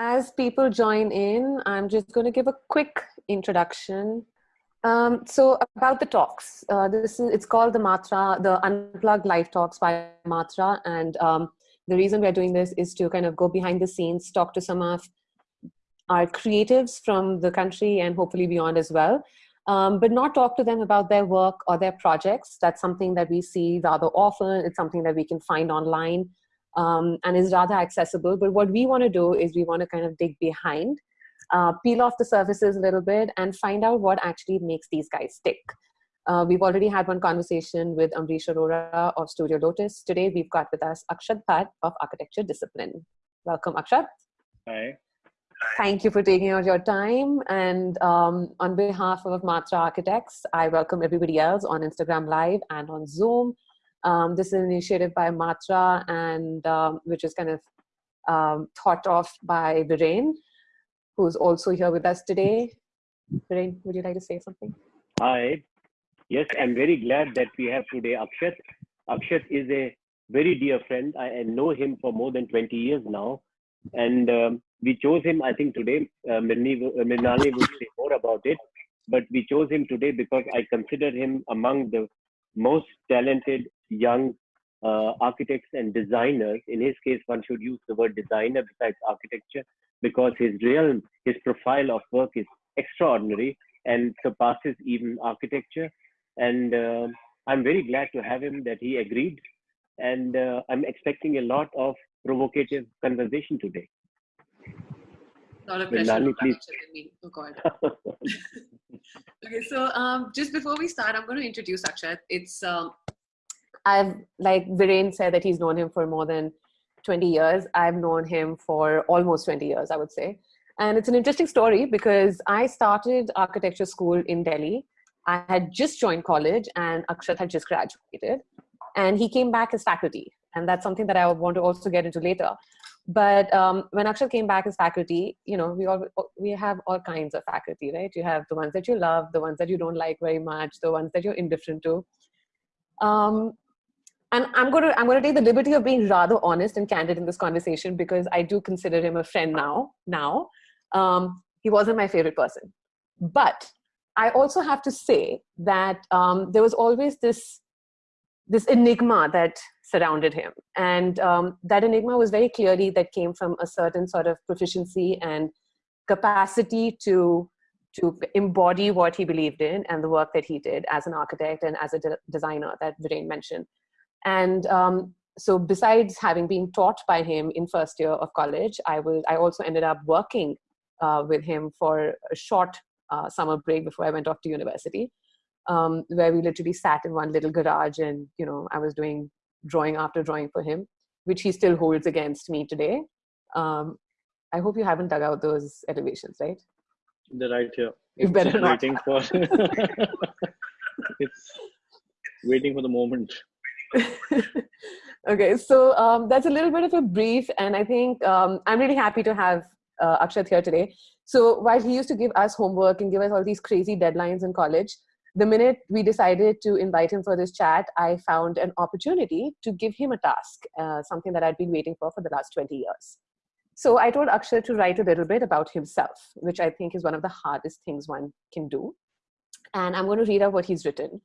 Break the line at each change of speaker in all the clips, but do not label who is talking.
As people join in, I'm just going to give a quick introduction. Um, so about the talks, uh, this is, it's called the Matra, the Unplugged Live Talks by Matra. And um, the reason we're doing this is to kind of go behind the scenes, talk to some of our creatives from the country and hopefully beyond as well. Um, but not talk to them about their work or their projects. That's something that we see rather often. It's something that we can find online um, and is rather accessible. But what we want to do is we want to kind of dig behind, uh, peel off the surfaces a little bit and find out what actually makes these guys tick. Uh, we've already had one conversation with Ambrish Arora of Studio Lotus. Today we've got with us Akshat Bhatt of Architecture Discipline. Welcome, Akshat.
Hi.
Thank you for taking out your time. And um, on behalf of Matra Architects, I welcome everybody else on Instagram Live and on Zoom. Um, this is an initiative by Matra and um, which is kind of um, thought of by Viren, who's also here with us today. Viren, would you like to say something?
Hi. Yes, I'm very glad that we have today Akshat. Akshat is a very dear friend. I, know him for more than 20 years now. And um, we chose him, I think today, uh, Mirni, uh, will say more about it, but we chose him today because I consider him among the most talented young uh, architects and designers. In his case, one should use the word designer besides architecture because his realm, his profile of work is extraordinary and surpasses even architecture. And uh, I'm very glad to have him that he agreed. And uh, I'm expecting a lot of provocative conversation today.
Not a pressure. please. Oh God. okay, so um, just before we start, I'm going to introduce Akshat. It's um, I've like Viren said that he's known him for more than 20 years. I've known him for almost 20 years, I would say. And it's an interesting story because I started architecture school in Delhi. I had just joined college and Akshat had just graduated. And he came back as faculty. And that's something that I want to also get into later. But um, when Akshat came back as faculty, you know, we all we have all kinds of faculty, right? You have the ones that you love, the ones that you don't like very much, the ones that you're indifferent to. Um, and I'm going to I'm going to take the liberty of being rather honest and candid in this conversation because I do consider him a friend now. Now, um, he wasn't my favorite person, but I also have to say that um, there was always this this enigma that surrounded him. And um, that enigma was very clearly that came from a certain sort of proficiency and capacity to to embody what he believed in and the work that he did as an architect and as a de designer that Viren mentioned. And um, so besides having been taught by him in first year of college, I, was, I also ended up working uh, with him for a short uh, summer break before I went off to university um, where we literally sat in one little garage and, you know, I was doing drawing after drawing for him, which he still holds against me today. Um, I hope you haven't dug out those elevations, right?
They're right here.
You better not.
Waiting for it's waiting for the moment.
okay, so um, that's a little bit of a brief, and I think um, I'm really happy to have uh, Akshat here today. So while he used to give us homework and give us all these crazy deadlines in college, the minute we decided to invite him for this chat, I found an opportunity to give him a task, uh, something that I'd been waiting for for the last 20 years. So I told Akshat to write a little bit about himself, which I think is one of the hardest things one can do. And I'm going to read out what he's written.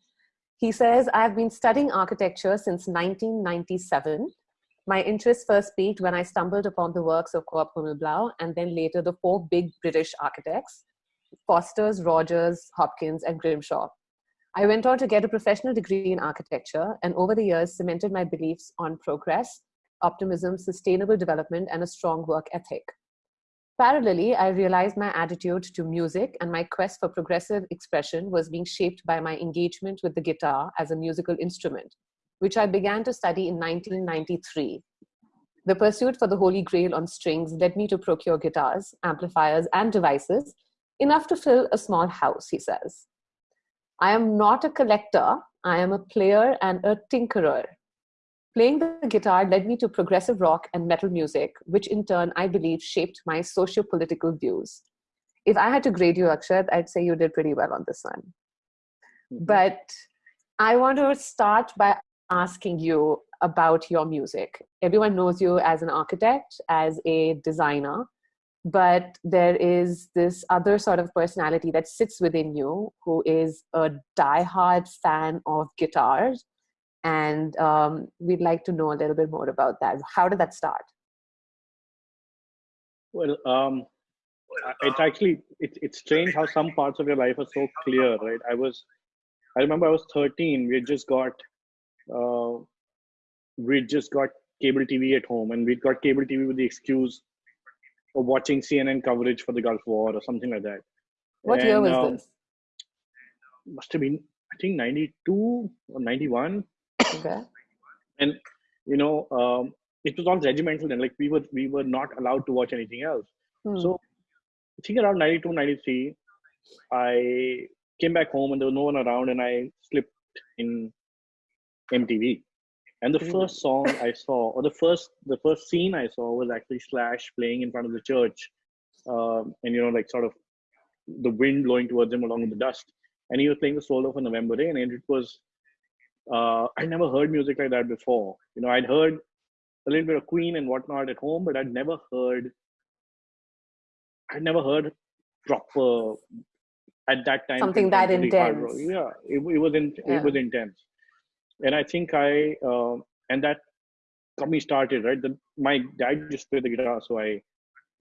He says, I've been studying architecture since 1997. My interest first peaked when I stumbled upon the works of Coop Himmelblau and then later the four big British architects, Fosters, Rogers, Hopkins, and Grimshaw. I went on to get a professional degree in architecture and over the years cemented my beliefs on progress, optimism, sustainable development, and a strong work ethic. Parallelly, I realized my attitude to music and my quest for progressive expression was being shaped by my engagement with the guitar as a musical instrument, which I began to study in 1993. The pursuit for the Holy Grail on strings led me to procure guitars, amplifiers, and devices, enough to fill a small house, he says. I am not a collector, I am a player and a tinkerer. Playing the guitar led me to progressive rock and metal music, which in turn I believe shaped my socio-political views. If I had to grade you, Akshat, I'd say you did pretty well on this one. Mm-hmm. But I want to start by asking you about your music. Everyone knows you as an architect, as a designer, but there is this other sort of personality that sits within you who is a diehard fan of guitars and um, we'd like to know a little bit more about that. How did that start?
Well um, it's actually it's, it's strange how some parts of your life are so clear right? I was i remember i was 13 we just got uh, we just got cable tv at home and we got cable tv with the excuse of watching cnn coverage for the gulf war or something like that.
What and, year was um, this?
must have been i think 92 or 91
okay
and you know um, it was all regimental then like we were we were not allowed to watch anything else hmm. so I think around 92, 93, I came back home and there was no one around and I slipped in MTV. And the mm. first song I saw, or the first the first scene I saw was actually Slash playing in front of the church. Um, and you know, like sort of the wind blowing towards him along with the dust. And he was playing the solo for November Rain, and it was uh, I never heard music like that before. You know, I'd heard a little bit of Queen and whatnot at home, but I'd never heard I'd never heard proper at that time
something that intense.
Yeah, it, it was in, yeah. it was intense, and I think I uh, and that got me started. Right, the, my dad just played the guitar, so I.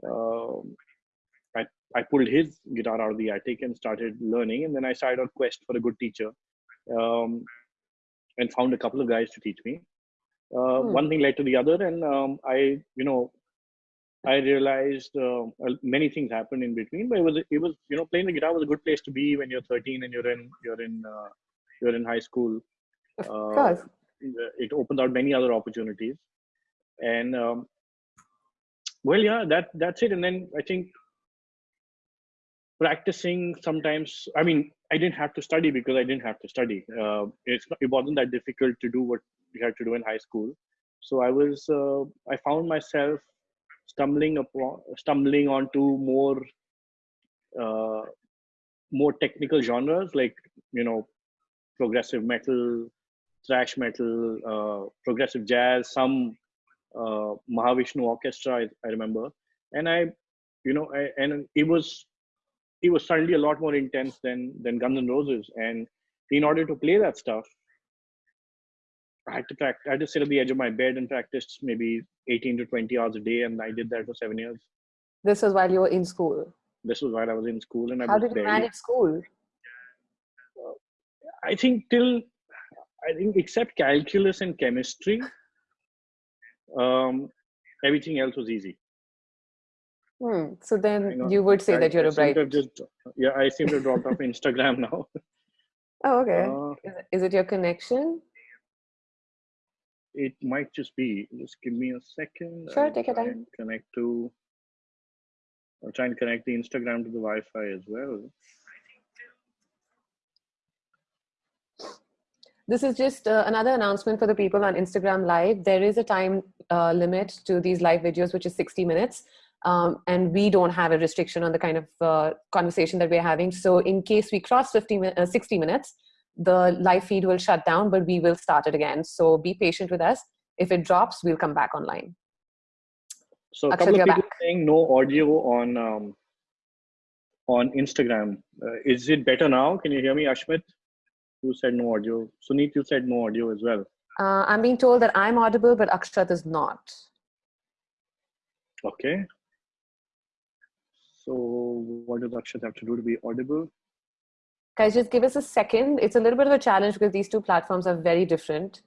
Uh, I, I pulled his guitar out of the attic and started learning and then i started on quest for a good teacher um, and found a couple of guys to teach me uh, hmm. one thing led to the other and um, i you know I realized uh, many things happened in between, but it was it was you know playing the guitar was a good place to be when you're 13 and you're in you're in uh, you're in high school.
Of uh, course.
It opens out many other opportunities, and um, well, yeah, that that's it. And then I think practicing sometimes. I mean, I didn't have to study because I didn't have to study. Uh, it's it wasn't that difficult to do what you had to do in high school. So I was uh, I found myself stumbling upon stumbling onto more uh, more technical genres like you know progressive metal thrash metal uh, progressive jazz some uh, mahavishnu orchestra I, I, remember and i you know I, and it was it was suddenly a lot more intense than than guns N' roses and in order to play that stuff I had to practice. I had to sit at the edge of my bed and practice maybe 18 to 20 hours a day, and I did that for seven years.
This was while you were in school.
This was while I was in school, and I
how did you manage school?
Uh, I think till I think except calculus and chemistry, um, everything else was easy.
Hmm. So then you, would say I, that you're I a bright.
Just, yeah, I seem to have dropped off Instagram now.
Oh, okay. Uh, is, it, is it your connection?
it might just be just give me a second
sure I'll take your time
connect to i'll try and connect the instagram to the wi-fi as well
this is just uh, another announcement for the people on instagram live there is a time uh, limit to these live videos which is 60 minutes um, and we don't have a restriction on the kind of uh, conversation that we're having so in case we cross 50 uh, 60 minutes the live feed will shut down, but we will start it again. So be patient with us. If it drops, we'll come back online.
So a couple of people back. saying no audio on um, on Instagram. Uh, is it better now? Can you hear me, Ashmit? You said no audio. Suneet, you said no audio as well.
Uh, I'm being told that I'm audible, but Akshat is not.
Okay. So what does Akshat have to do to be audible?
guys just give us a second. It's a little bit of a challenge because these two platforms are very different.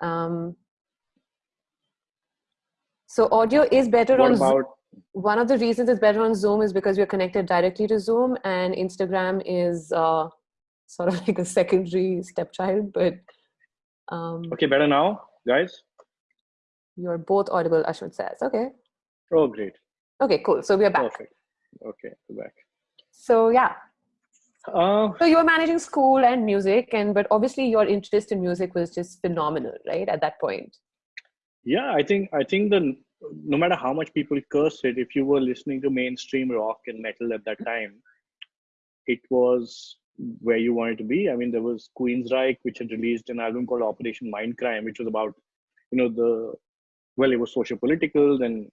Um, so audio is better
what
on
about Zoom.
one of the reasons it's better on zoom is because we're connected directly to zoom and instagram is uh, sort of like a secondary stepchild but um,
okay better now guys?
you're both audible ashwin says. Okay.
Oh great.
Okay cool. So we're back.
Perfect okay back
so yeah
uh,
so you were managing school and music, and but obviously your interest in music was just phenomenal, right? At that point.
Yeah, I think I think the no matter how much people curse it, if you were listening to mainstream rock and metal at that time, it was where you wanted to be. I mean, there was Queensryche, which had released an album called Operation Mindcrime, which was about, you know, the well, it was social political. Then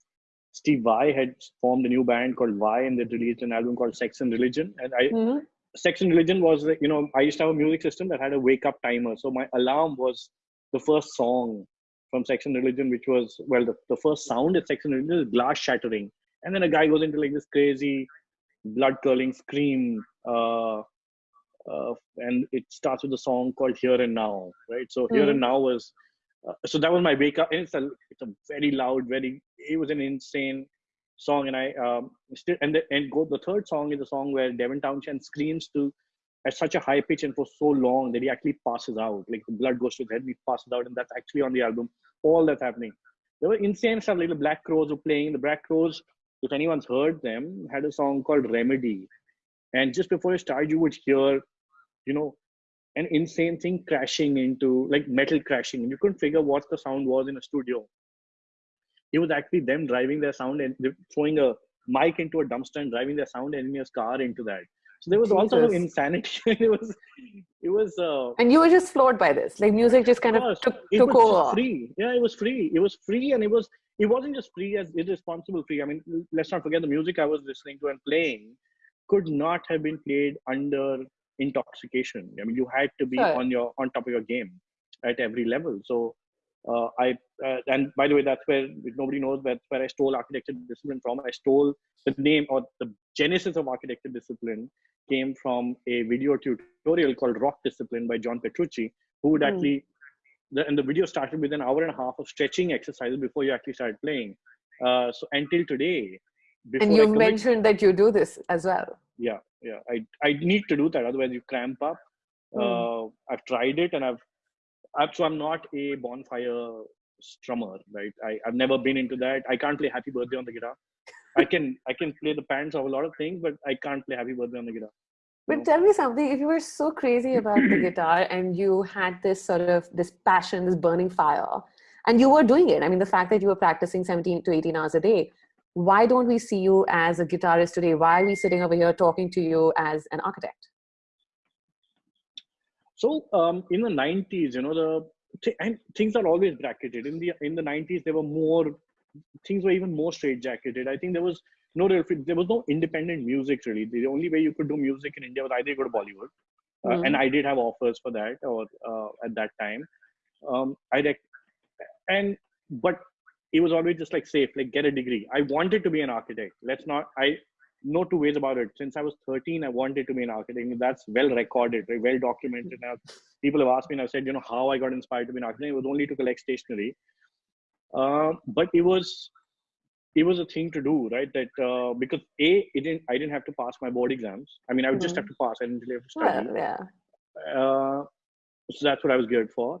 Steve Vai had formed a new band called Vai, and they released an album called Sex and Religion. And I, mm-hmm. Sex and Religion was, you know, I used to have a music system that had a wake up timer. So my alarm was the first song from Sex and Religion, which was, well, the, the first sound at Sex and Religion is glass shattering. And then a guy goes into like this crazy blood curling scream. Uh, uh, and it starts with a song called Here and Now, right? So mm-hmm. Here and Now was, uh, so that was my wake up. And it's a, it's a very loud, very, it was an insane song. And I um, still, and the, and go, the third song is a song where Devin Townsend screams to at such a high pitch and for so long that he actually passes out. Like the blood goes to his head, he passes out, and that's actually on the album. All that's happening. There were insane stuff. Like the Black Crowes were playing. The Black Crowes, if anyone's heard them, had a song called Remedy. And just before you start, you would hear, you know, an insane thing crashing into like metal crashing. And you couldn't figure what the sound was in a studio. It was actually them driving their sound and throwing a mic into a dumpster and driving their sound engineer's car into that. So there was Jesus. all sort of insanity. it was, it was. Uh,
and you were just floored by this, like music just kind of took,
it
took
was over. Free, yeah, it was free. It was free, and it was. It wasn't just free as irresponsible free. I mean, let's not forget the music I was listening to and playing could not have been played under intoxication. I mean, you had to be sure. on your on top of your game at every level. So uh, I uh, and by the way, that's where nobody knows that's where I stole architecture discipline from. I stole the name or the genesis of architecture discipline came from a video tutorial called Rock Discipline by John Petrucci, who would mm. actually the, and the video started with an hour and a half of stretching exercises before you actually started playing. Uh, so until today,
and you mentioned that you do this as well.
Yeah, yeah. I I need to do that, otherwise you cramp up. Mm. Uh, I've tried it, and I've I've, so I'm not a bonfire strummer, right? I, I've never been into that. I can't play Happy Birthday on the guitar. I can I can play the pants of a lot of things, but I can't play Happy Birthday on the guitar.
But tell me something, if you were so crazy about the guitar and you had this sort of this passion, this burning fire, and you were doing it, I mean, the fact that you were practicing 17 to 18 hours a day, why don't we see you as a guitarist today? Why are we sitting over here talking to you as an architect?
So um, in the 90s, you know, the and things are always bracketed. In the in the 90s, there were more things were even more straitjacketed. I think there was no real there was no independent music really. The only way you could do music in India was either you go to Bollywood, uh, mm-hmm. and I did have offers for that or uh, at that time. Um, I and but it was always just like safe, like get a degree. I wanted to be an architect. Let's not. I no two ways about it. Since I was 13, I wanted to be an architect. That's well recorded, right? well documented. Now, people have asked me, and I've said, you know, how I got inspired to be an architect. It was only to collect stationery, uh, but it was it was a thing to do, right? That uh, because a it didn't I didn't have to pass my board exams. I mean, I would mm-hmm. just have to pass. I didn't really have to study.
Well, yeah.
Uh, so that's what I was geared for,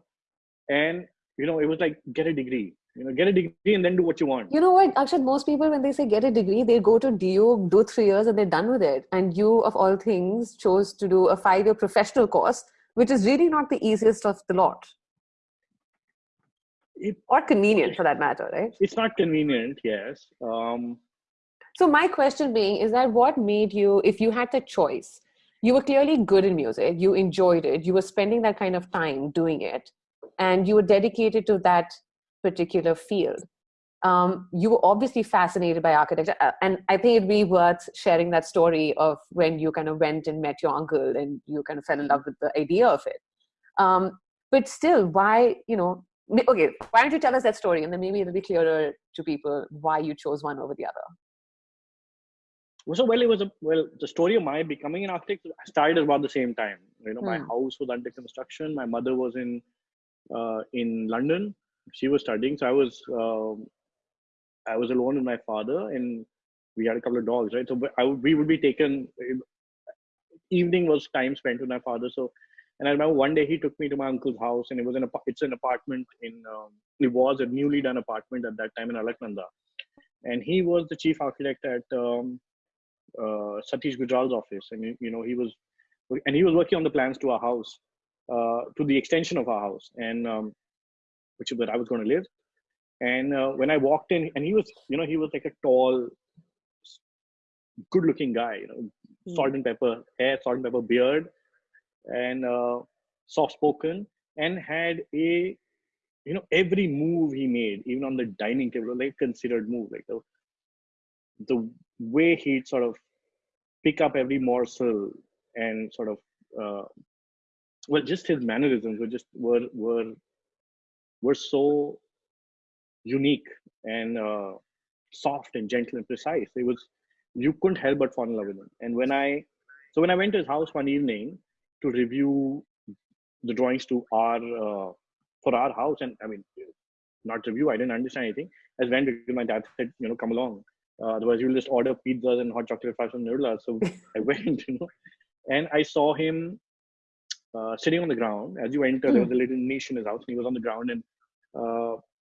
and you know, it was like get a degree you know get a degree and then do what you want.
You know what Akshat? Most people when they say get a degree they go to DU do three years and they're done with it. And you of all things chose to do a five year professional course which is really not the easiest of the lot. It, or convenient for that matter right?
It's not convenient yes. Um,
so my question being is that what made you if you had the choice you were clearly good in music you enjoyed it you were spending that kind of time doing it and you were dedicated to that particular field. Um, you were obviously fascinated by architecture, uh, and I think it'd be worth sharing that story of when you kind of went and met your uncle and you kind of fell in love with the idea of it. Um, but still, why, you know, okay, why don't you tell us that story and then maybe it'll be clearer to people why you chose one over the other.
So well, it was a well. The story of my becoming an architect started about the same time. You know, hmm. my house was under construction. My mother was in uh, in London, she was studying, so I was um, I was alone with my father, and we had a couple of dogs, right? So I would, we would be taken. Evening was time spent with my father. So, and I remember one day he took me to my uncle's house, and it was an it's an apartment in um, it was a newly done apartment at that time in Alaknanda, and he was the chief architect at um, uh, Satish Gujral's office, and you know he was and he was working on the plans to our house, uh, to the extension of our house, and um, which is where I was going to live. And uh, when I walked in, and he was, you know, he was like a tall, good-looking guy, you know, mm. salt and pepper hair, salt and pepper beard, and uh, soft-spoken, and had a, you know, every move he made, even on the dining table, like considered move, like the the way he'd sort of pick up every morsel and sort of uh, well just his mannerisms were just were were were so unique and uh, soft and gentle and precise. It was you couldn't help but fall in love with him and when i so when i went to his house one evening to review the drawings to our uh, for our house and i mean not review i didn't understand anything. As went because my dad said you know come along. Uh, otherwise you'll just order pizzas and hot chocolate fries from Nirula. so i went you know. And i saw him uh, sitting on the ground. As you enter, mm. there was a hmm. little niche in his house, and he was on the ground, and uh,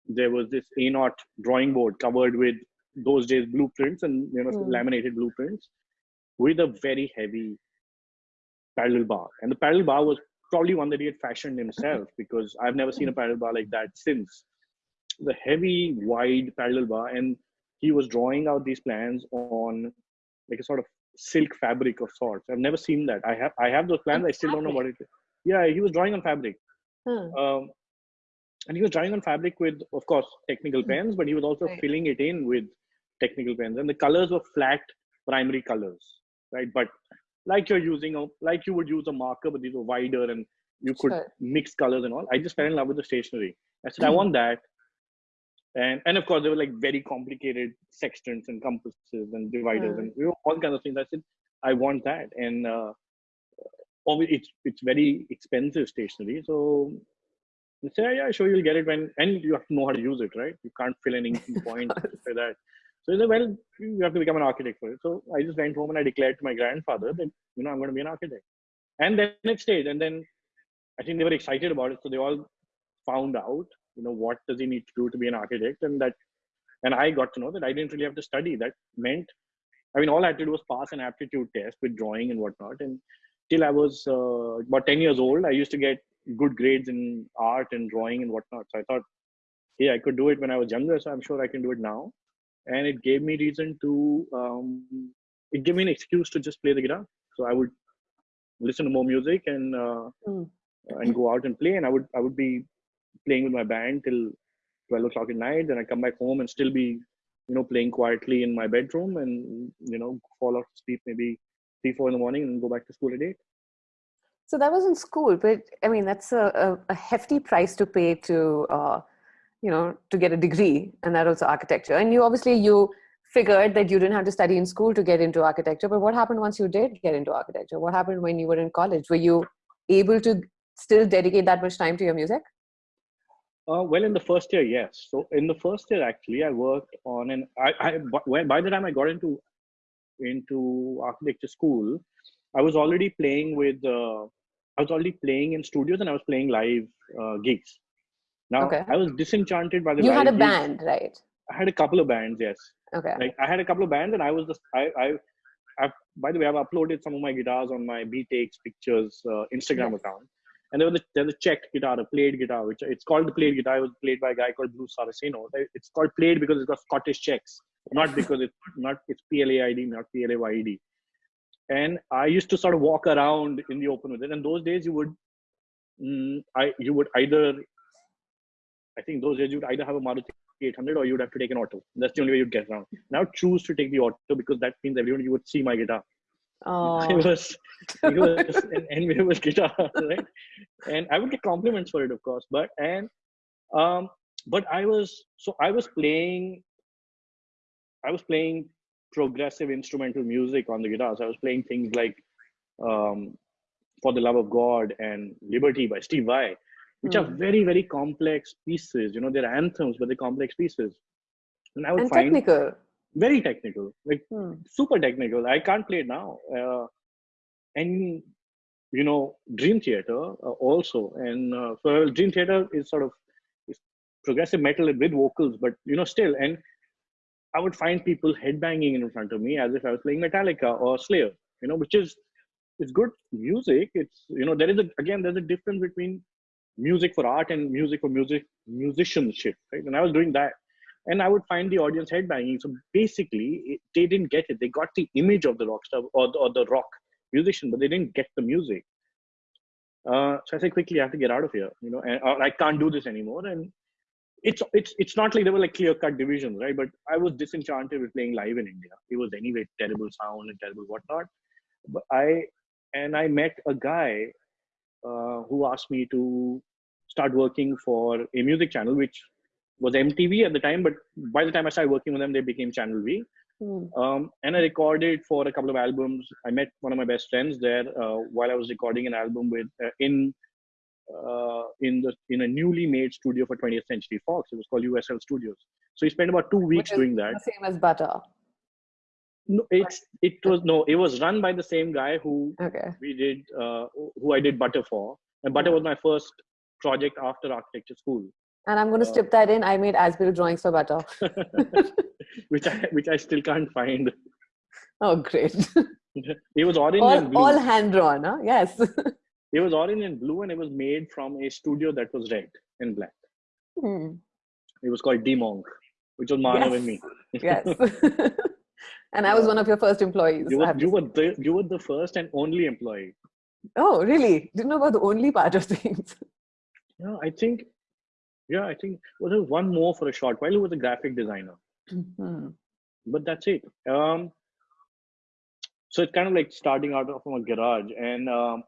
there was this A0 drawing board covered with those days blueprints and you know mm. laminated blueprints with a very heavy parallel bar. And the parallel bar was probably one that he had fashioned himself because I've never seen a parallel bar like that since. The heavy, wide parallel bar, and he was drawing out these plans on like a sort of silk fabric of sorts. I've never seen that. I have I have those plans. I still don't know what it is. Yeah, he was drawing on fabric. Hmm. Um, and he was drawing on fabric with, of course, technical hmm. pens, but he was also right. filling it in with technical pens. And the colors were flat primary colors, right? But like you're using, a, like you would use a marker, but these were wider and you could sure. mix colors and all. I just fell in love with the stationery. I said, I hmm. want that and and of course there were like very complicated sextants and compasses and dividers mm. and you know, all kinds of things. I said I want that, and uh, it's it's very expensive stationery. So I said, yeah, sure, you'll get it when, and you have to know how to use it, right? You can't fill any point like that. So he said, well, you have to become an architect for it. So I just went home and I declared to my grandfather that you know I'm going to be an architect, and then it stayed. And then I think they were excited about it, so they all found out you know what does he need to do to be an architect? And that and i got to know that i didn't really have to study. That meant i mean all i had to do was pass an aptitude test with drawing and whatnot. And till i was uh, about 10 years old i used to get good grades in art and drawing and whatnot. So i thought yeah i could do it when i was younger so i'm sure i can do it now. And it gave me reason to um, it gave me an excuse to just play the guitar. So i would listen to more music and uh, mm. and go out and play. And i would i would be playing with my band till 12 o'clock at night. Then I come back home and still be, you know, playing quietly in my bedroom and, you know, fall off to sleep maybe three, four in the morning and go back to school at eight.
So that was in school, but I mean, that's a, a, a hefty price to pay to, uh, you know, to get a degree and that also architecture. And you obviously, you figured that you didn't have to study in school to get into architecture, but what happened once you did get into architecture? What happened when you were in college? Were you able to still dedicate that much time to your music?
Uh, well, in the first year, yes. So in the first year, actually, I worked on an. I, I by the time I got into into architecture school, I was already playing with. Uh, I was already playing in studios and I was playing live uh, gigs. Now okay. I was disenchanted by the.
You had a
gigs.
band, right?
I had a couple of bands, yes.
Okay.
Like I had a couple of bands, and I was just I, I I've, by the way, I've uploaded some of my guitars on my B Takes Pictures uh, Instagram yes. account and there was a, there's a checked guitar, a played guitar, which it's called the played guitar. It was played by a guy called Bruce Saraceno. It's called played because it's got Scottish checks, not because it's not it's P L A I D, not P L A Y E D. And I used to sort of walk around in the open with it. And those days you would, mm, I you would either, I think those days you would either have a Maruti 800 or you would have to take an auto. That's the only way you'd get around. Now choose to take the auto because that means everyone you would see my guitar.
Oh.
It was, it was an enviable guitar, right? And I would get compliments for it, of course. But and um, but I was so I was playing, I was playing progressive instrumental music on the guitar. So I was playing things like um, "For the Love of God" and "Liberty" by Steve Vai, which mm. are hmm. very very complex pieces. You know, they're anthems, but they're complex pieces.
And I would and find technical
very technical, like hmm. super technical. I can't play it now. Uh, and you know, Dream Theater uh, also, and uh, so Dream Theater is sort of is progressive metal with vocals, but you know, still. And I would find people headbanging in front of me as if I was playing Metallica or Slayer. You know, which is it's good music. It's you know, there is a again there's a difference between music for art and music for music musicianship, right? And I was doing that and I would find the audience headbanging. So basically, they didn't get it. They got the image of the rock star or the, or the rock musician, but they didn't get the music. Uh, so I said, quickly, I have to get out of here, you know, and I can't do this anymore. And it's it's it's not like there were like clear cut divisions, right? But I was disenchanted with playing live in India. It was anyway terrible sound and terrible whatnot. But I and I met a guy uh, who asked me to start working for a music channel, which was MTV at the time. But by the time I started working with them, they became Channel V.
Mm.
Um, and I recorded for a couple of albums. I met one of my best friends there uh, while I was recording an album with uh, in uh, in the in a newly made studio for 20th Century Fox. It was called USL Studios. So he spent about two weeks doing that.
The same as Butter.
No, it's it was no, it was run by the same guy who
Okay.
we did uh, who I did Butter for, and Butter was my first project after architecture school,
And I'm going to strip that in. I made as-built drawings for Butter.
which I which I still can't find.
Oh, great.
It was orange and
all,
blue.
all hand drawn, huh? Yes.
It was orange and blue, and it was made from a studio that was red and black.
Hmm.
It was called D Monk, which was Manav
Yes.
and me.
Yes. and I was one of your first employees.
You were you were the you were the first and only employee.
Oh, really? Didn't know about the only part of things.
Yeah, I think. Yeah, I think well, there was one more for a short while. Who was a graphic designer,
Hmm.
but that's it. Um, so it's kind of like starting out from a garage, and um,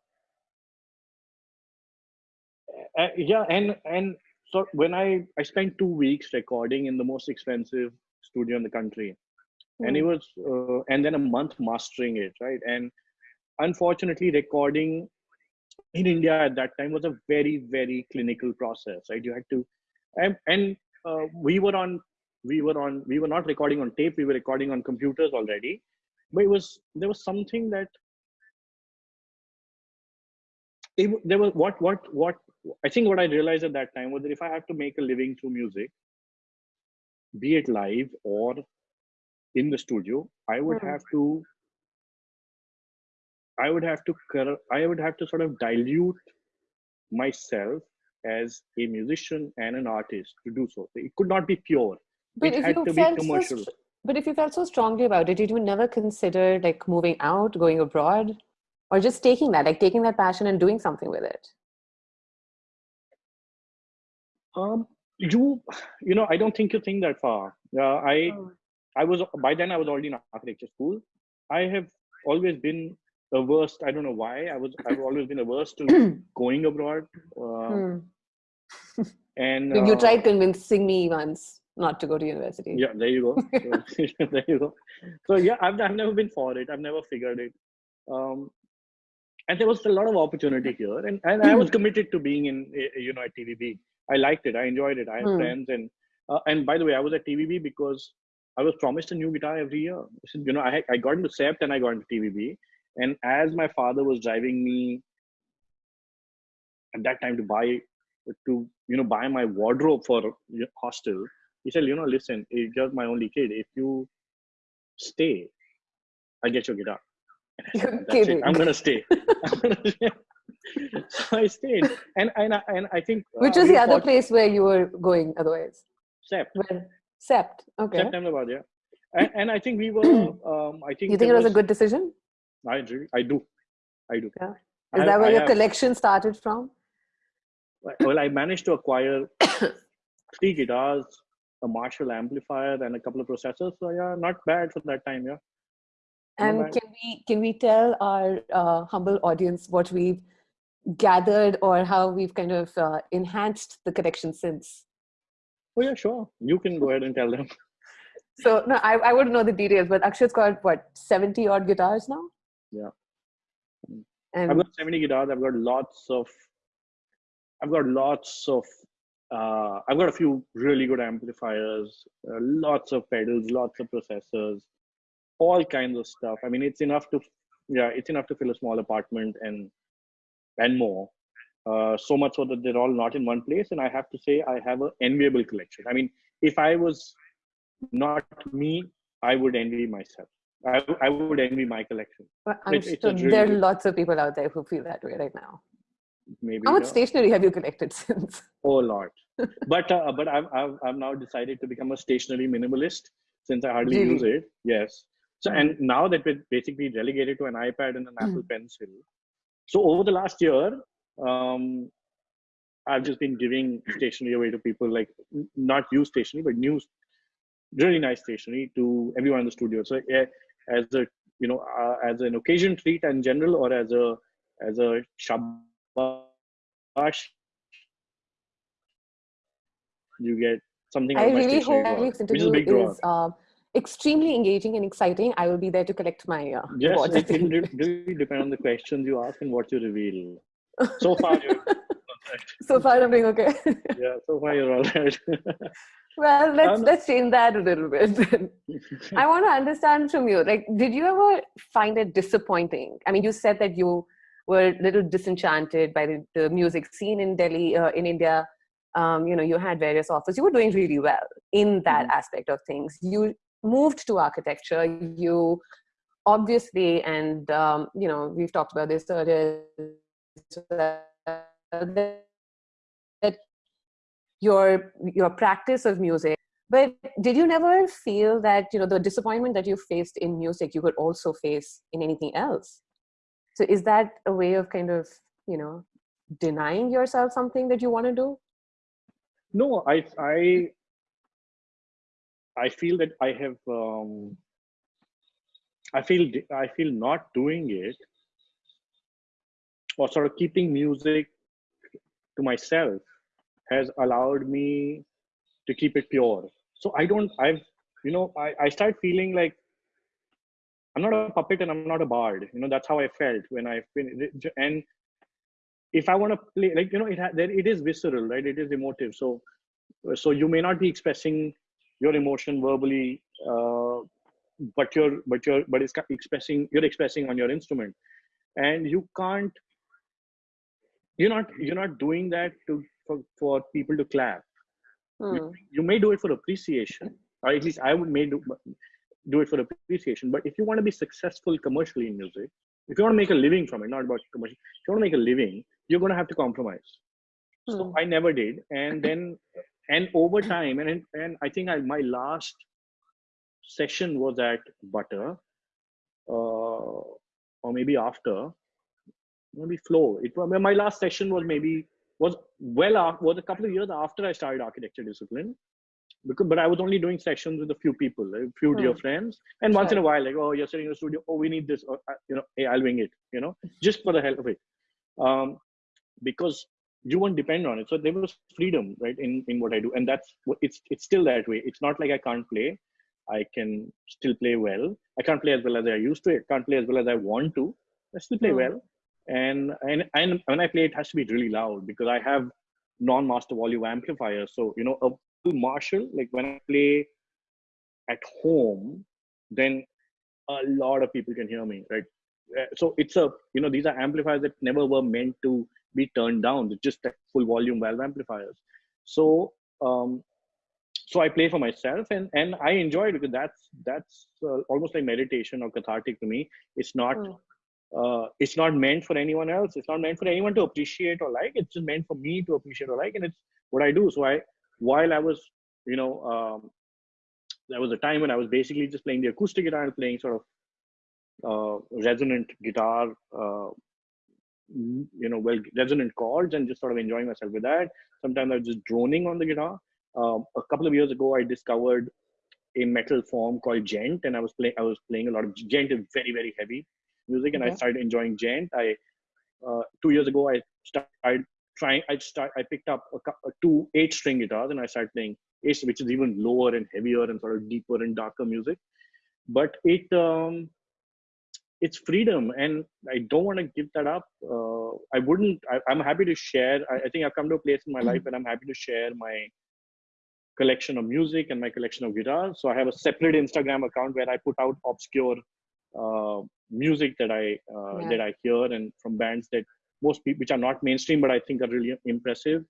uh, yeah, and and so when I I spent two weeks recording in the most expensive studio in the country, and it
Hmm.
was uh, and then a month mastering it, right? And unfortunately, recording in India at that time was a very very clinical process, right? You had to, and, and uh, we were on we were on we were not recording on tape we were recording on computers already but it was there was something that it, there was what what what i think what i realized at that time was that if i have to make a living through music be it live or in the studio i would
Hmm.
have to i would have to i would have to sort of dilute myself as a musician and an artist to do so it could not be pure
But
it
if
had
you
to
felt so
commercial
str- but if you felt so strongly about it, did you never consider like moving out, going abroad, or just taking that, like taking that passion and doing something with it?
Um, you, you know, I don't think you think that far. Uh, I,
Oh.
I was by then I was already in architecture school. I have always been averse. I don't know why. I was. I've always been averse to going abroad. Uh,
Hmm.
And
You, you
uh,
tried convincing me once not to go to university.
Yeah, there you go. So, there you go. So yeah, I've I've never been for it. I've never figured it. Um, and there was a lot of opportunity here, and, and I was committed to being in uh, you know at TVB. I liked it. I enjoyed it. I had
Hmm.
friends, and uh, and by the way, I was at TVB because I was promised a new guitar every year. You know, I I got into CEPT and I got into TVB, and as my father was driving me at that time to buy to you know buy my wardrobe for hostel, he said, you know, listen, you're my only kid. If you stay, I get your guitar. And I said,
You're
That's it.
kidding.
I'm gonna stay. I'm gonna stay. so I stayed, and and I, and I think
Which
uh,
was
we
the other
fought-
place where you were going otherwise?
CEPT.
Where? CEPT. Okay.
September, about yeah. And, and I think we were. Um, I think
You think it was a good decision?
I really, I do, I do.
Yeah.
I
Is that where
I
your
have-
collection started from?
Well, I managed to acquire three guitars, a Marshall amplifier, and a couple of processors. So yeah, not bad for that time. Yeah.
And can we can we tell our uh, humble audience what we've gathered or how we've kind of uh, enhanced the collection since?
Oh yeah, sure. You can go ahead and tell them.
So no, I, I wouldn't know the details, but Akshat's got what seventy odd guitars now.
Yeah.
And
I've got 70 guitars. I've got lots of. I've got lots of. Uh, I've got a few really good amplifiers, uh, lots of pedals, lots of processors, all kinds of stuff. I mean, it's enough to, yeah, it's enough to fill a small apartment and, and more. Uh, so much so that they're all not in one place. And I have to say, I have an enviable collection. I mean, if I was not me, I would envy myself. I, I would envy my collection.
But I'm
it's
sure
really
there are lots of people out there who feel that way right now.
Maybe.
How much
yeah.
stationery have you collected since?
Oh a lot. but uh, but I've, I've I've now decided to become a stationary minimalist since I hardly
Really?
use it. Yes. So
Mm.
and now that we're basically relegated to an iPad and an
Mm.
Apple Pencil. So over the last year, um, I've just been giving stationery away to people, like not used stationery, but new, really nice stationery to everyone in the studio. So yeah, as a you know uh, as an occasion treat in general, or as a as a shabash, you get something.
I really hope Alex interview is. Uh, extremely engaging and exciting. I will be there to collect my uh,
yes, it will really depend on the questions you ask and what you reveal. So far, you're
so far I'm doing okay.
yeah, so far you're all right.
well, let's let's change that a little bit. I want to understand from you. Like, did you ever find it disappointing? I mean, you said that you were a little disenchanted by the, the music scene in Delhi, uh, in India. Um, you know, you had various offers. You were doing really well in that mm-hmm. aspect of things. You moved to architecture. You obviously, and um, you know, we've talked about this earlier. Your your practice of music. But did you never feel that you know the disappointment that you faced in music you could also face in anything else? So is that a way of kind of you know denying yourself something that you want to do?
No i i i feel that i have um i feel i feel not doing it or sort of keeping music to myself has allowed me to keep it pure. So i don't i've you know i, I start feeling like i'm not a puppet and i'm not a bard. You know that's how i felt when i've been and if i want to play like you know it it is visceral right? It is emotive. So so you may not be expressing your emotion verbally uh, but you're but you're but it's expressing you're expressing on your instrument. And you can't you're not you're not doing that to for, for people to clap. Hmm. You, may do it for appreciation, or at least I would may do, do it for appreciation. But if you want to be successful commercially in music, if you want to make a living from it, not about commercial, if you want to make a living, you're going to have to compromise. Hmm. So I never did, and then and over time, and and I think I, my last session was at Butter, uh, or maybe after, maybe Flow. It was my last session was maybe was well after, was a couple of years after I started architecture discipline. Because, but I was only doing sessions with a few people, a few dear hmm. friends, and once in a while, like, oh, you're sitting in the studio, oh, we need this, or, uh, you know, hey, I'll wing it, you know, just for the hell of it, um, because you won't depend on it. So there was freedom, right, in in what I do, and that's it's it's still that way. It's not like I can't play. I can still play well. I can't play as well as I used to. I can't play as well as I want to. I still play mm. well and and and when I play, it has to be really loud because I have non-master volume amplifiers. So you know, a Marshall, like when I play at home, then a lot of people can hear me, right? Uh, so it's a you know these are amplifiers that never were meant to be turned down. They're just full volume valve amplifiers. So um, so I play for myself and and I enjoy it because that's that's uh, almost like meditation or cathartic to me. It's not. Mm uh, it's not meant for anyone else. It's not meant for anyone to appreciate or like. It's just meant for me to appreciate or like and it's what i do. So i while i was you know um, there was a time when i was basically just playing the acoustic guitar and playing sort of uh, resonant guitar uh, you know well resonant chords and just sort of enjoying myself with that. Sometimes i was just droning on the guitar. Um, a couple of years ago i discovered a metal form called djent, and i was playing i was playing a lot of djent is very very heavy music and okay. I started enjoying djent. I uh, two years ago I started trying. I start. I picked up a, a two eight string guitars and I started playing eight, which is even lower and heavier and sort of deeper and darker music. But it um, it's freedom, and I don't want to give that up. Uh, I wouldn't. I, am happy to share. I, I, think I've come to a place in my life and I'm happy to share my collection of music and my collection of guitars. So I have a separate Instagram account where I put out obscure uh, music that I uh, yeah. that I hear and from bands that most people which are not mainstream but I think are really impressive.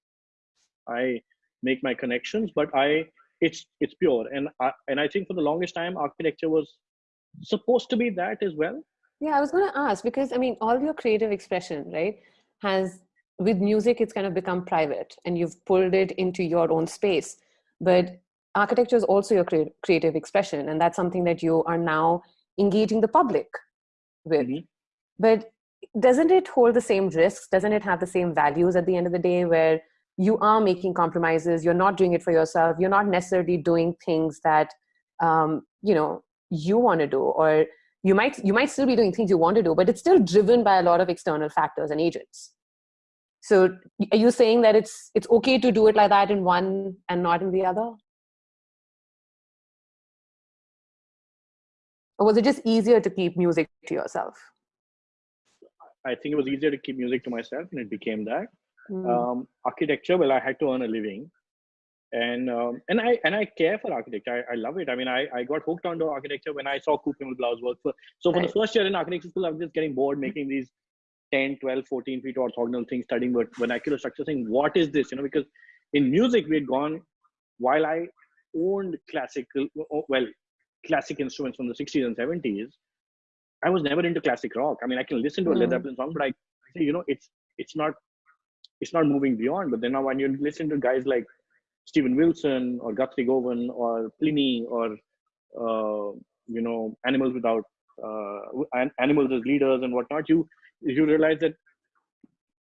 I make my connections, but I it's it's pure and I, and I think for the longest time architecture was supposed to be that as well.
Yeah, I was going to ask because I mean all your creative expression, right, has with music it's kind of become private and you've pulled it into your own space. But architecture is also your creative expression and that's something that you are now engaging the public with. Mm-hmm. But doesn't it hold the same risks? Doesn't it have the same values at the end of the day where you are making compromises you're not doing it for yourself you're not necessarily doing things that um, you know you want to do or you might you might still be doing things you want to do but it's still driven by a lot of external factors and agents so are you saying that it's it's okay to do it like that in one and not in the other or was it just easier to keep music to yourself
i think it was easier to keep music to myself and it became that
mm.
um, architecture well i had to earn a living and um, and I and I care for architecture. I, I love it. I mean, I, I got hooked onto architecture when I saw Coop Himmelblau's work. For, so for
Right.
the first year in architecture school, I was just getting bored making these 10, 12, 14 feet orthogonal things, studying vernacular structure, saying, what is this? You know, because in music, we had gone, while I owned classical, well, classic instruments from the 60s and 70s, I was never into classic rock. I mean, I can listen to a Led
Mm.
Zeppelin song, but I say, you know, it's it's not it's not moving beyond. But then now when you listen to guys like Steven Wilson or Guthrie Govan or Plini or uh, you know animals without uh, animals as leaders and whatnot, you you realize that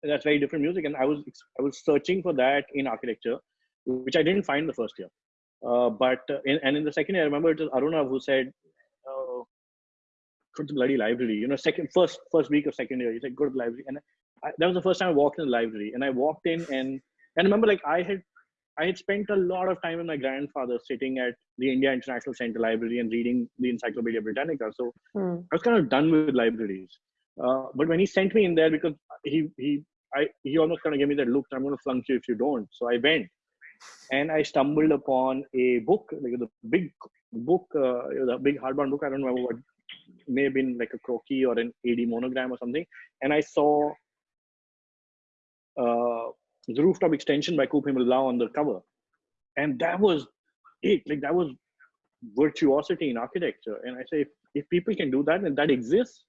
that's very different music. And I was I was searching for that in architecture, which I didn't find the first year. Uh, but uh, in, and in the second year, I remember it was Aruna who said, uh, "Go to the bloody library." You know, second first first week of second year, he said, "Go to the library." And I, that was the first time I walked in the library, and I walked in and and I remember like I had I had spent a lot of time with my grandfather sitting at the India International Center Library and reading the Encyclopedia Britannica. So
Hmm.
I was kind of done with libraries. Uh, but when he sent me in there, because he he I he almost kind of gave me that look, I'm going to flunk you if you don't. So I went, and I stumbled upon a book, like the big book, uh, a big hardbound book. I don't remember what may have been like a croquis or an AD monogram or something. And I saw uh, the rooftop extension by Coop Himmelblau on the cover, and that was it. Like that was virtuosity in architecture. And I say, if, if people can do that and that exists,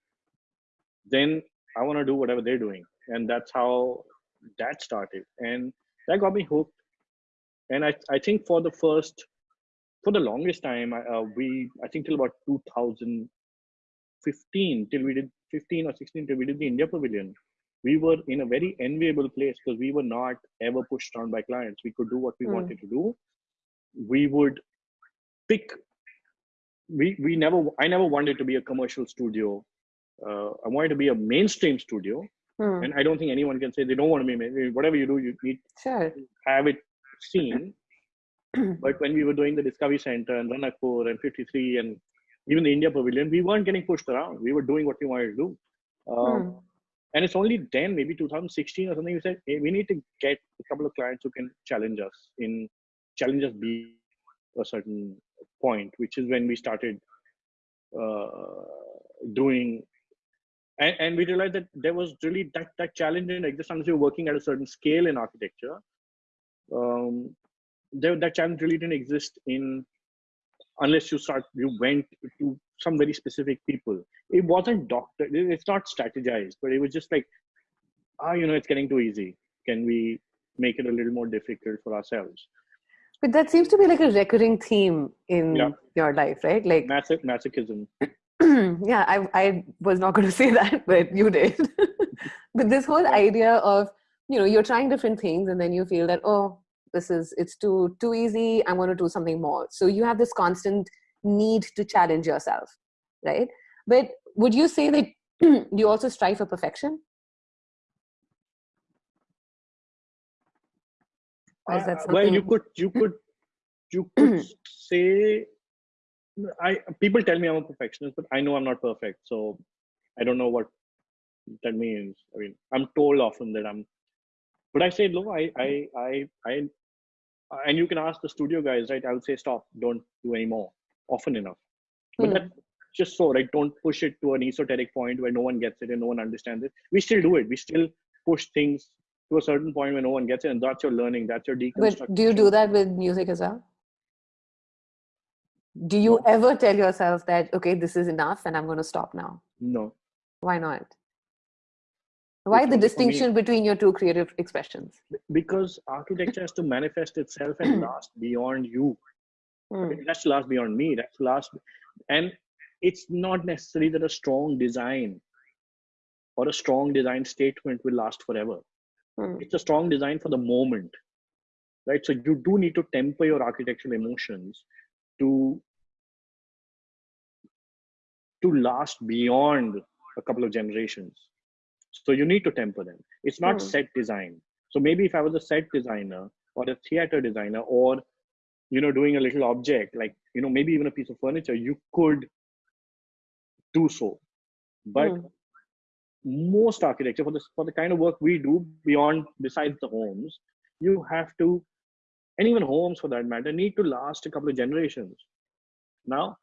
then I want to do whatever they're doing. And that's how that started. And that got me hooked. And I, I think for the first, for the longest time, I, uh, we, I think till about 2015, till we did 15 or 16, till we did the India Pavilion, we were in a very enviable place because we were not ever pushed around by clients. We could do what we
Hmm.
wanted to do. We would pick we we never i never wanted to be a commercial studio uh, i wanted to be a mainstream studio
Hmm.
and i don't think anyone can say they don't want to be whatever you do you need
Sure.
have it seen but when we were doing the discovery center and ranakpur and 53 and even the india pavilion we weren't getting pushed around we were doing what we wanted to do um,
Hmm.
and it's only then maybe 2016 or something we said hey, we need to get a couple of clients who can challenge us in challenge us be a certain point which is when we started uh, doing and, and we realized that there was really that, that challenge in existence. you're working at a certain scale in architecture um, there, that challenge really didn't exist in unless you start you went to some very specific people it wasn't doctor it's not strategized but it was just like ah you know it's getting too easy can we make it a little more difficult for ourselves
But that seems to be like a recurring theme in
Yeah.
your life, right? Like,
Masoch- masochism
yeah, I, I was not going to say that, but you did. but this whole idea of, you know, you're trying different things and then you feel that, oh, this is, it's too, too easy. I want to do something more. So you have this constant need to challenge yourself, right? But would you say that you also strive for perfection? Or is that
Uh, well you could you could you could say i people tell me i'm a perfectionist but i know i'm not perfect so i don't know what that means i mean i'm told often that i'm but i say no i i i i and you can ask the studio guys right I would say stop don't do any more often enough but
Hmm.
that's just so right don't push it to an esoteric point where no one gets it and no one understands it we still do it we still push things to a certain point where no one gets it and that's your learning that's your deconstruction
But do you do that with music as well? Do you
No.
ever tell yourself that, okay, this is enough and I'm going to stop now?
no
Why not? Why the
for me.
distinction between your two creative expressions?
because architecture has to manifest itself and last beyond you
Hmm.
it has to last beyond me that's to last and it's not necessary that a strong design or a strong design statement will last forever
Hmm.
it's a strong design for the moment right? So you do need to temper your architectural emotions to to last beyond a couple of generations. So you need to temper them. It's not
Hmm.
set design. So maybe if I was a set designer or a theater designer or you know doing a little object like you know maybe even a piece of furniture, you could do so. But
Hmm.
most architecture for the for the kind of work we do beyond besides the homes, you have to and even homes for that matter need to last a couple of generations. Now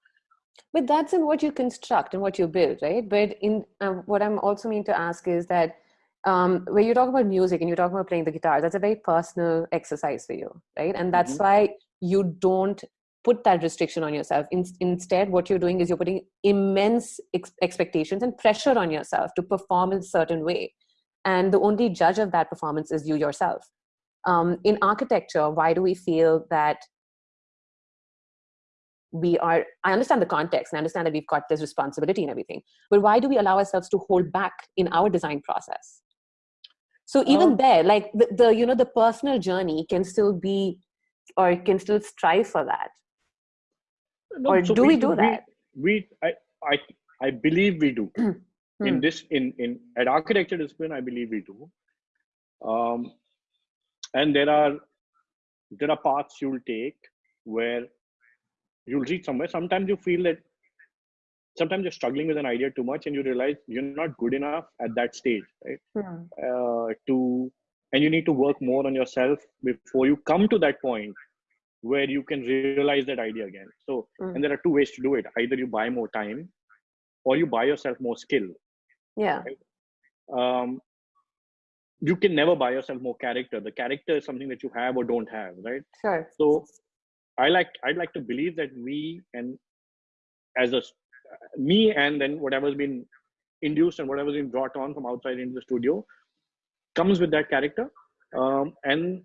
But that's in what you construct and what you build, right? But in um, what I'm also mean to ask is that um, when you talk about music and you talk about playing the guitar, that's a very personal exercise for you, right? And that's
Mhm.
why you don't put that restriction on yourself. In, instead, what you're doing is you're putting immense ex- expectations and pressure on yourself to perform in a certain way. And the only judge of that performance is you yourself. Um, in architecture, why do we feel that we are i understand the context and i understand that we've got this responsibility and everything but why do we allow ourselves to hold back in our design process so even
Um,
there like the, the you know the personal journey can still be or can still strive for that
No,
Or do we do
we,
that?
We, I, I, I believe we do.
Hmm.
In this, in in at architecture discipline, I believe we do. Um, and there are there are paths you'll take where you'll reach somewhere. Sometimes you feel that sometimes you're struggling with an idea too much, and you realize you're not good enough at that stage, right?
Hmm.
uh, to and you need to work more on yourself before you come to that point where you can realize that idea again so
Mm.
and there are two ways to do it either you buy more time or you buy yourself more skill
yeah
um, you can never buy yourself more character the character is something that you have or don't have right
sure
so i like i'd like to believe that we and as a me and then whatever's been induced and whatever's been brought on from outside into the studio comes with that character um, and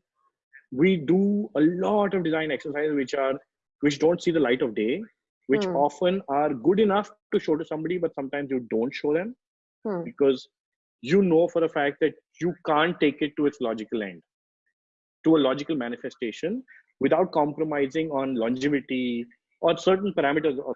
we do a lot of design exercises which are which don't see the light of day which
Hmm.
often are good enough to show to somebody but sometimes you don't show them
Hmm.
because you know for a fact that you can't take it to its logical end to a logical manifestation without compromising on longevity or certain parameters of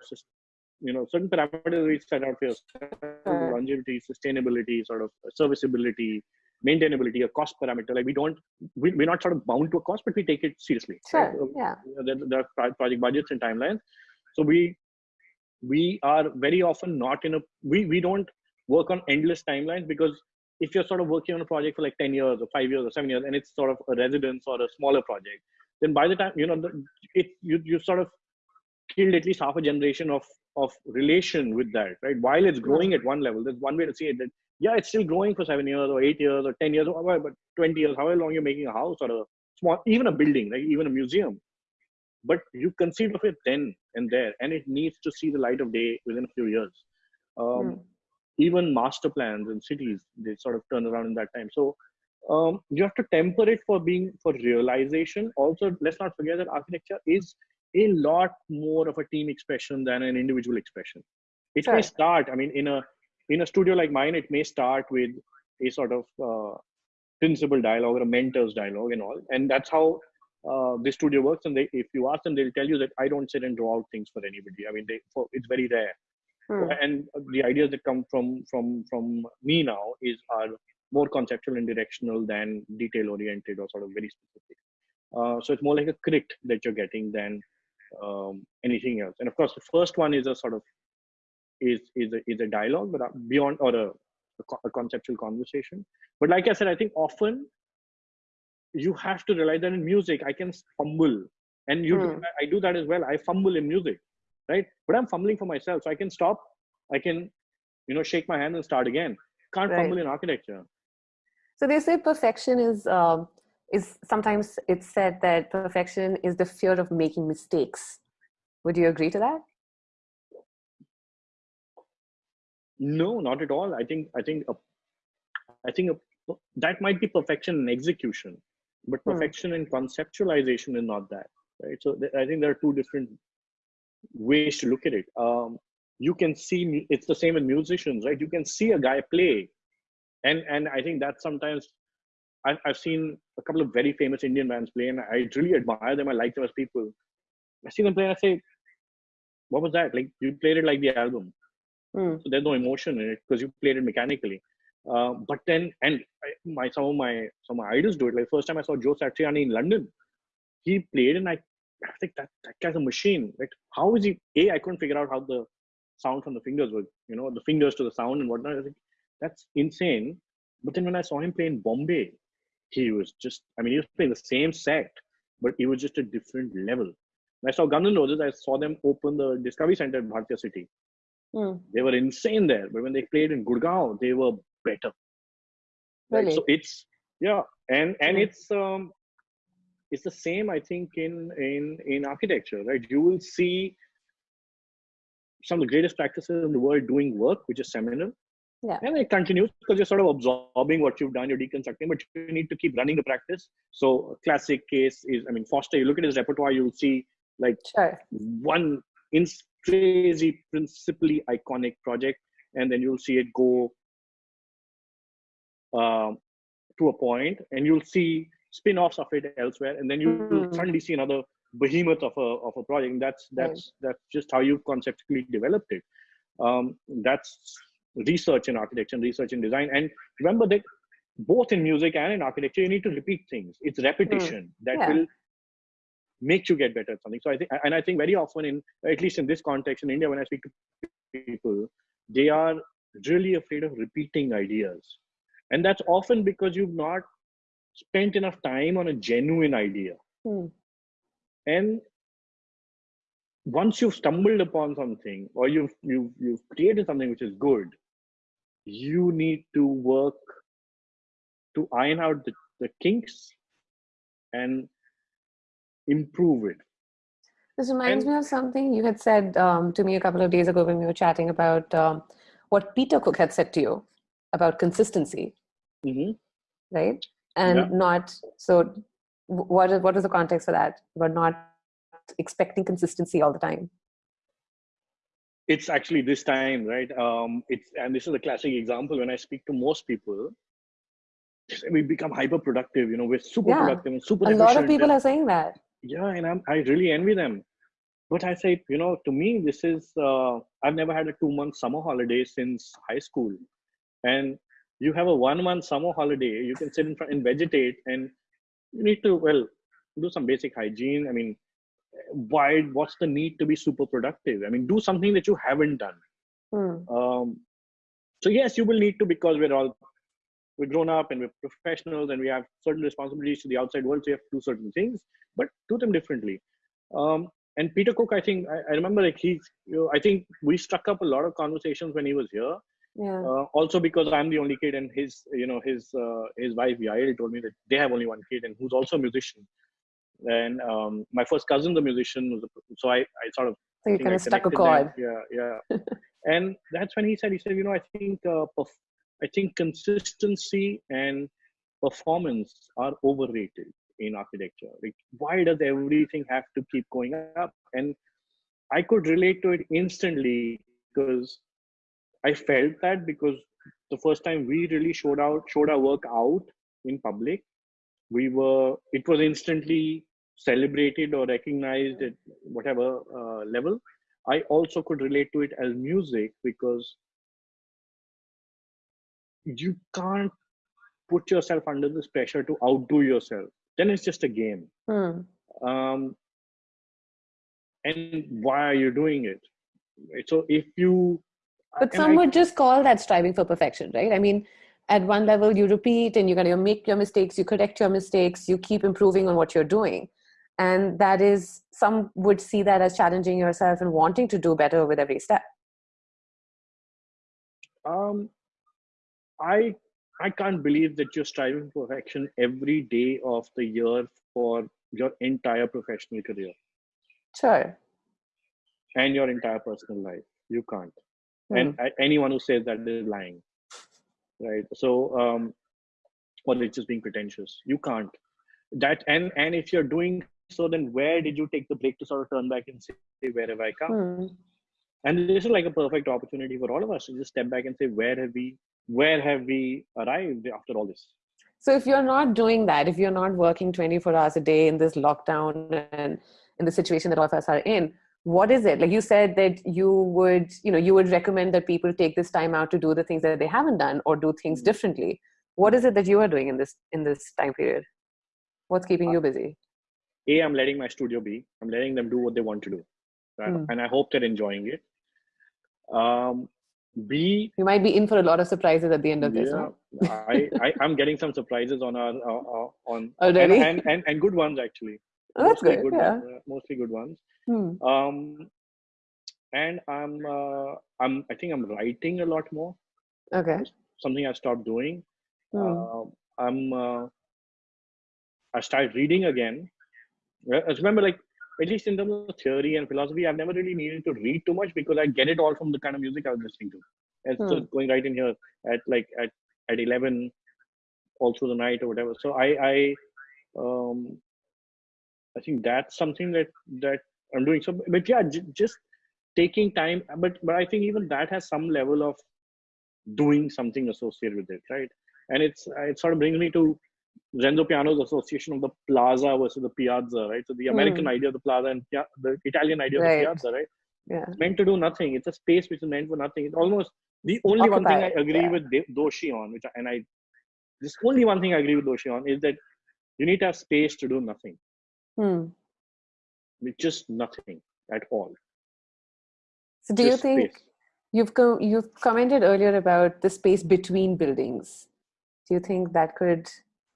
you know certain parameters we set out for yourself, longevity sustainability sort of serviceability maintainability a cost parameter. Like we don't we, we're not sort of bound to a cost but we take it seriously
sure
right?
Yeah.
there, there are project budgets and timelines. So we we are very often not in a we we don't work on endless timelines because if you're sort of working on a project for like 10 years or 5 years or 7 years and it's sort of a residence or a smaller project then by the time you know it you you sort of killed at least half a generation of of relation with that right? While it's growing at one level there's one way to see it that yeah it's still growing for 7 years or 8 years or 10 years or whatever, but 20 years however long you're making a house or a small even a building like even a museum. But you conceive of it then and there and it needs to see the light of day within a few years. Um,
Hmm.
Even master plans in cities they sort of turn around in that time. So um, you have to temper it for being for realization. Also let's not forget that architecture is a lot more of a team expression than an individual expression. It may start i mean in a in a studio like mine it may start with a sort of uh, principal dialogue or a mentor's dialogue and all. And that's how uh, the studio works. And they if you ask them they'll tell you that i don't sit and draw out things for anybody. I mean they for, it's very rare
Hmm.
and the ideas that come from from from me now is are more conceptual and directional than detail oriented or sort of very specific. Uh, so it's more like a crit that you're getting than um, anything else. And of course the first one is a sort of is is a, is a dialogue but uh, beyond or a, a, conceptual conversation. But like i said i think often you have to realize that in music i can fumble. And you do,
Hmm.
i do that as well. I fumble in music right but i'm fumbling for myself so i can stop i can you know shake my hand and start again can't
Right.
fumble in architecture
So they say perfection is um, is sometimes it's said that perfection is the fear of making mistakes. Would you agree to that?
no not at all i think i think a, i think a, that might be perfection in execution but
Hmm.
perfection in conceptualization is not that right so th- i think there are two different ways to look at it um, you can see it's the same with musicians right you can see a guy play and and i think that sometimes I, I've seen a couple of very famous Indian bands play, and I really admire them. I like them as people. I see them play, and I say, "What was that? Like you played it like the album."
Mm.
So there's no emotion in it because you played it mechanically. Uh, but then, and my some of my some of my idols do it. Like first time I saw Joe Satriani in London, he played, and I, I think that that guy's a machine. Like how is he? A, I couldn't figure out how the sound from the fingers was, you know, the fingers to the sound and whatnot. I think that's insane. But then when I saw him play in Bombay, he was just, I mean, he was playing the same set, but it was just a different level. When I saw Guns N' Roses, I saw them open the Discovery Center in Bharatiya City.
Mm.
They were insane there, but when they played in Gurgaon, they were better.
Really?
So it's yeah, and and
Mm.
it's um, it's the same I think in in in architecture, right? You will see some of the greatest practices in the world doing work, which is seminal.
Yeah.
And it continues because you're sort of absorbing what you've done, you're deconstructing, but you need to keep running the practice. So a classic case is, I mean, Foster, you look at his repertoire, you'll see like
Sure.
one in crazy, principally iconic project, and then you'll see it go um, to a point, and you'll see spin-offs of it elsewhere, and then you
Mhm.
suddenly see another behemoth of a of a project. And that's
Right.
that's that's just how you've conceptually developed it. Um, that's research in architecture and research in design. And remember that both in music and in architecture, you need to repeat things. It's repetition that
Yeah.
will make you get better at something. So I think, and I think very often in, at least in this context in India, when I speak to people, they are really afraid of repeating ideas. And that's often because you've not spent enough time on a genuine idea.
Hmm.
And once you've stumbled upon something or you've, you've, you've created something which is good, you need to work to iron out the, the kinks and improve it.
This reminds
And-
me of something you had said um, to me a couple of days ago when we were chatting about um, what Peter Cook had said to you about consistency,
hmm
right? And
Yeah.
not so. What is what is the context for that? But not expecting consistency all the time.
It's actually this time, right? Um, it's and this is a classic example. When I speak to most people, we become hyper productive. You know, we're super
Yeah.
productive and super.
A lot of people are saying that.
yeah and I'm, i really envy them but i say you know to me this is uh, i've never had a two month summer holiday since high school and you have a one month summer holiday you can sit in front and vegetate and you need to well do some basic hygiene i mean why what's the need to be super productive i mean do something that you haven't done
Hmm.
um, so yes, you will need to because we're all we're grown up and we're professionals and we have certain responsibilities to the outside world. So you have to do certain things, but do them differently. Um, and Peter Cook, I think I, I remember like he's. You know, I think we struck up a lot of conversations when he was here.
Yeah.
Uh, also because I'm the only kid and his, you know, his uh, his wife Yael told me that they have only one kid and who's also a musician. And um, my first cousin's a musician, was a- so I, I sort of
So you kind of stuck a chord.
Yeah, yeah. and that's when he said, he said, you know, I think, uh, perf- I think consistency and performance are overrated in architecture. Like, why does everything have to keep going up? And I could relate to it instantly because I felt that because the first time we really showed out, showed our work out in public, we were, it was instantly celebrated or recognized at whatever uh, level. I also could relate to it as music because you can't put yourself under this pressure to outdo yourself. Then it's just a game.
Hmm.
Um, and why are you doing it? So if you,
But
and
some
I-
would just call that striving for perfection, right? I mean, at one level, you repeat and you kind of make your mistakes, you correct your mistakes, you keep improving on what you're doing. And that is, some would see that as challenging yourself and wanting to do better with every step.
um, I I can't believe that you're striving for perfection every day of the year for your entire professional career
Sure.
and your entire personal life. You can't.
Hmm.
And a- anyone who says that is lying, right? So, um, or it's just being pretentious. You can't. That and and if you're doing so, then where did you take the break to sort of turn back and say, where have I come?
Hmm.
and this is like a perfect opportunity for all of us to just step back and say where have we where have we arrived after all this
So if you're not doing that, if you're not working 24 hours a day in this lockdown and in the situation that all of us are in, what is it? Like you said that you would, you know, you would recommend that people take this time out to do the things that they haven't done or do things
Mm-hmm.
differently. What is it that you are doing in this in this time period? What's keeping you busy?
A, I'm letting my studio be. I'm letting them do what they want to do, right?
Hmm.
and I hope they're enjoying it. Um, B,
You might be in for a lot of surprises at the end of this.
yeah,
no?
I, I I'm getting some surprises on our uh, uh, on
Already?
and, and and and good ones actually.
Oh, that's
Mostly
good. Yeah.
ones, uh, mostly good ones.
Hmm.
Um, and I'm uh, I'm I think I'm writing a lot more.
Okay.
Something I stopped doing.
Hmm.
Uh, I'm uh, I started reading again. I remember, like at least in terms of theory and philosophy, I've never really needed to read too much because I get it all from the kind of music I was listening to. And so
Hmm.
going right in here at like at at eleven, all through the night or whatever. So I I um I think that's something that that I'm doing. So, but yeah, j- just taking time. But but I think even that has some level of doing something associated with it, right? And it's it sort of brings me to Renzo Piano's association of the plaza versus the piazza, right? So the American idea of the plaza and the Italian idea of
Hmm.
The piazza, right?
Yeah.
It's meant to do nothing. It's a space which is meant for nothing. It's almost the only one thing I agree
yeah.
with Doshi on, which I, and I this only one thing I agree with Doshi on is that you need to have space to do nothing.
Hmm.
With just nothing at all.
So do you think
space.
you've co- you've commented earlier about the space between buildings? Do you think that could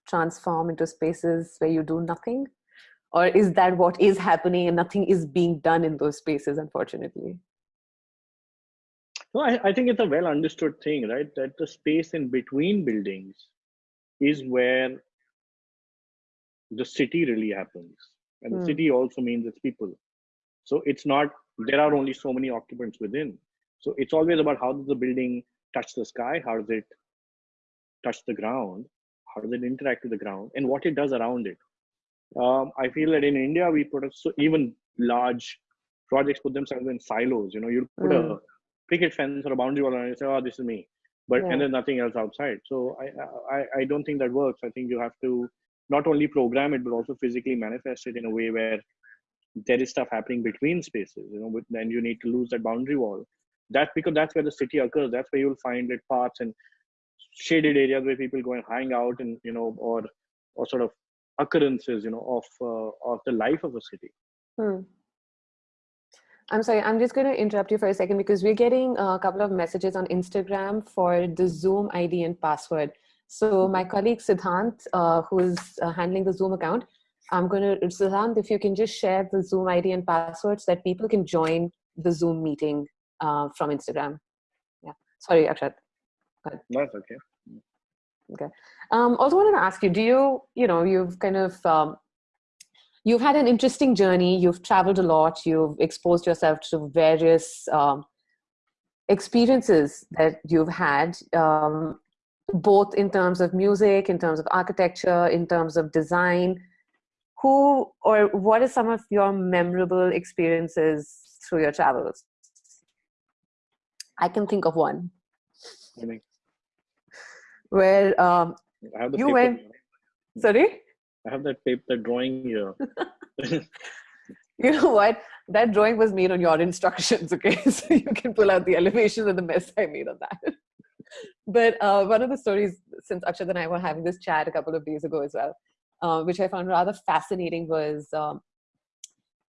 transform into spaces where you do nothing? Or is that what is happening and nothing is being done in those spaces, unfortunately?
No, I, I think it's a well understood thing, right? That the space in between buildings is where the city really happens. And the
Hmm.
city also means its people. So it's not, there are only so many occupants within. So it's always about how does the building touch the sky? How does it touch the ground? How does it interact with the ground? And what it does around it. Um, I feel that in India, we put so even large projects put themselves in silos. You know, you put a
Mm.
picket fence or a boundary wall and you say, oh, this is me. But
Yeah.
and there's nothing else outside. So I, I I don't think that works. I think you have to not only program it but also physically manifest it in a way where there is stuff happening between spaces. You know, then you need to lose that boundary wall. That's because that's where the city occurs. That's where you'll find it paths and shaded areas where people go and hang out and you know or or sort of occurrences you know of uh, of the life of a city.
Hmm. I'm sorry, I'm just going to interrupt you for a second because we're getting a couple of messages on Instagram for the Zoom ID and password. So my colleague Siddhant, uh, who's uh, handling the Zoom account, I'm going to, Siddhant, if you can just share the Zoom ID and passwords that people can join the Zoom meeting uh, from Instagram. Yeah. Sorry, Akshat.
That's okay. okay.
Um, also wanted to ask you, do you, you know, you've kind of, um, you've had an interesting journey, you've traveled a lot, you've exposed yourself to various um, experiences that you've had, um, both in terms of music, in terms of architecture, in terms of design. Who or what are some of your memorable experiences through your travels? I can think of one
I mean,
where, um,
I have the
You
paper
went- sorry?
I have that paper, that drawing here.
You know what? That drawing was made on your instructions, okay? So you can pull out the elevations and the mess I made on that. But uh, one of the stories, since Akshat and I were having this chat a couple of days ago as well, uh, which I found rather fascinating, was um,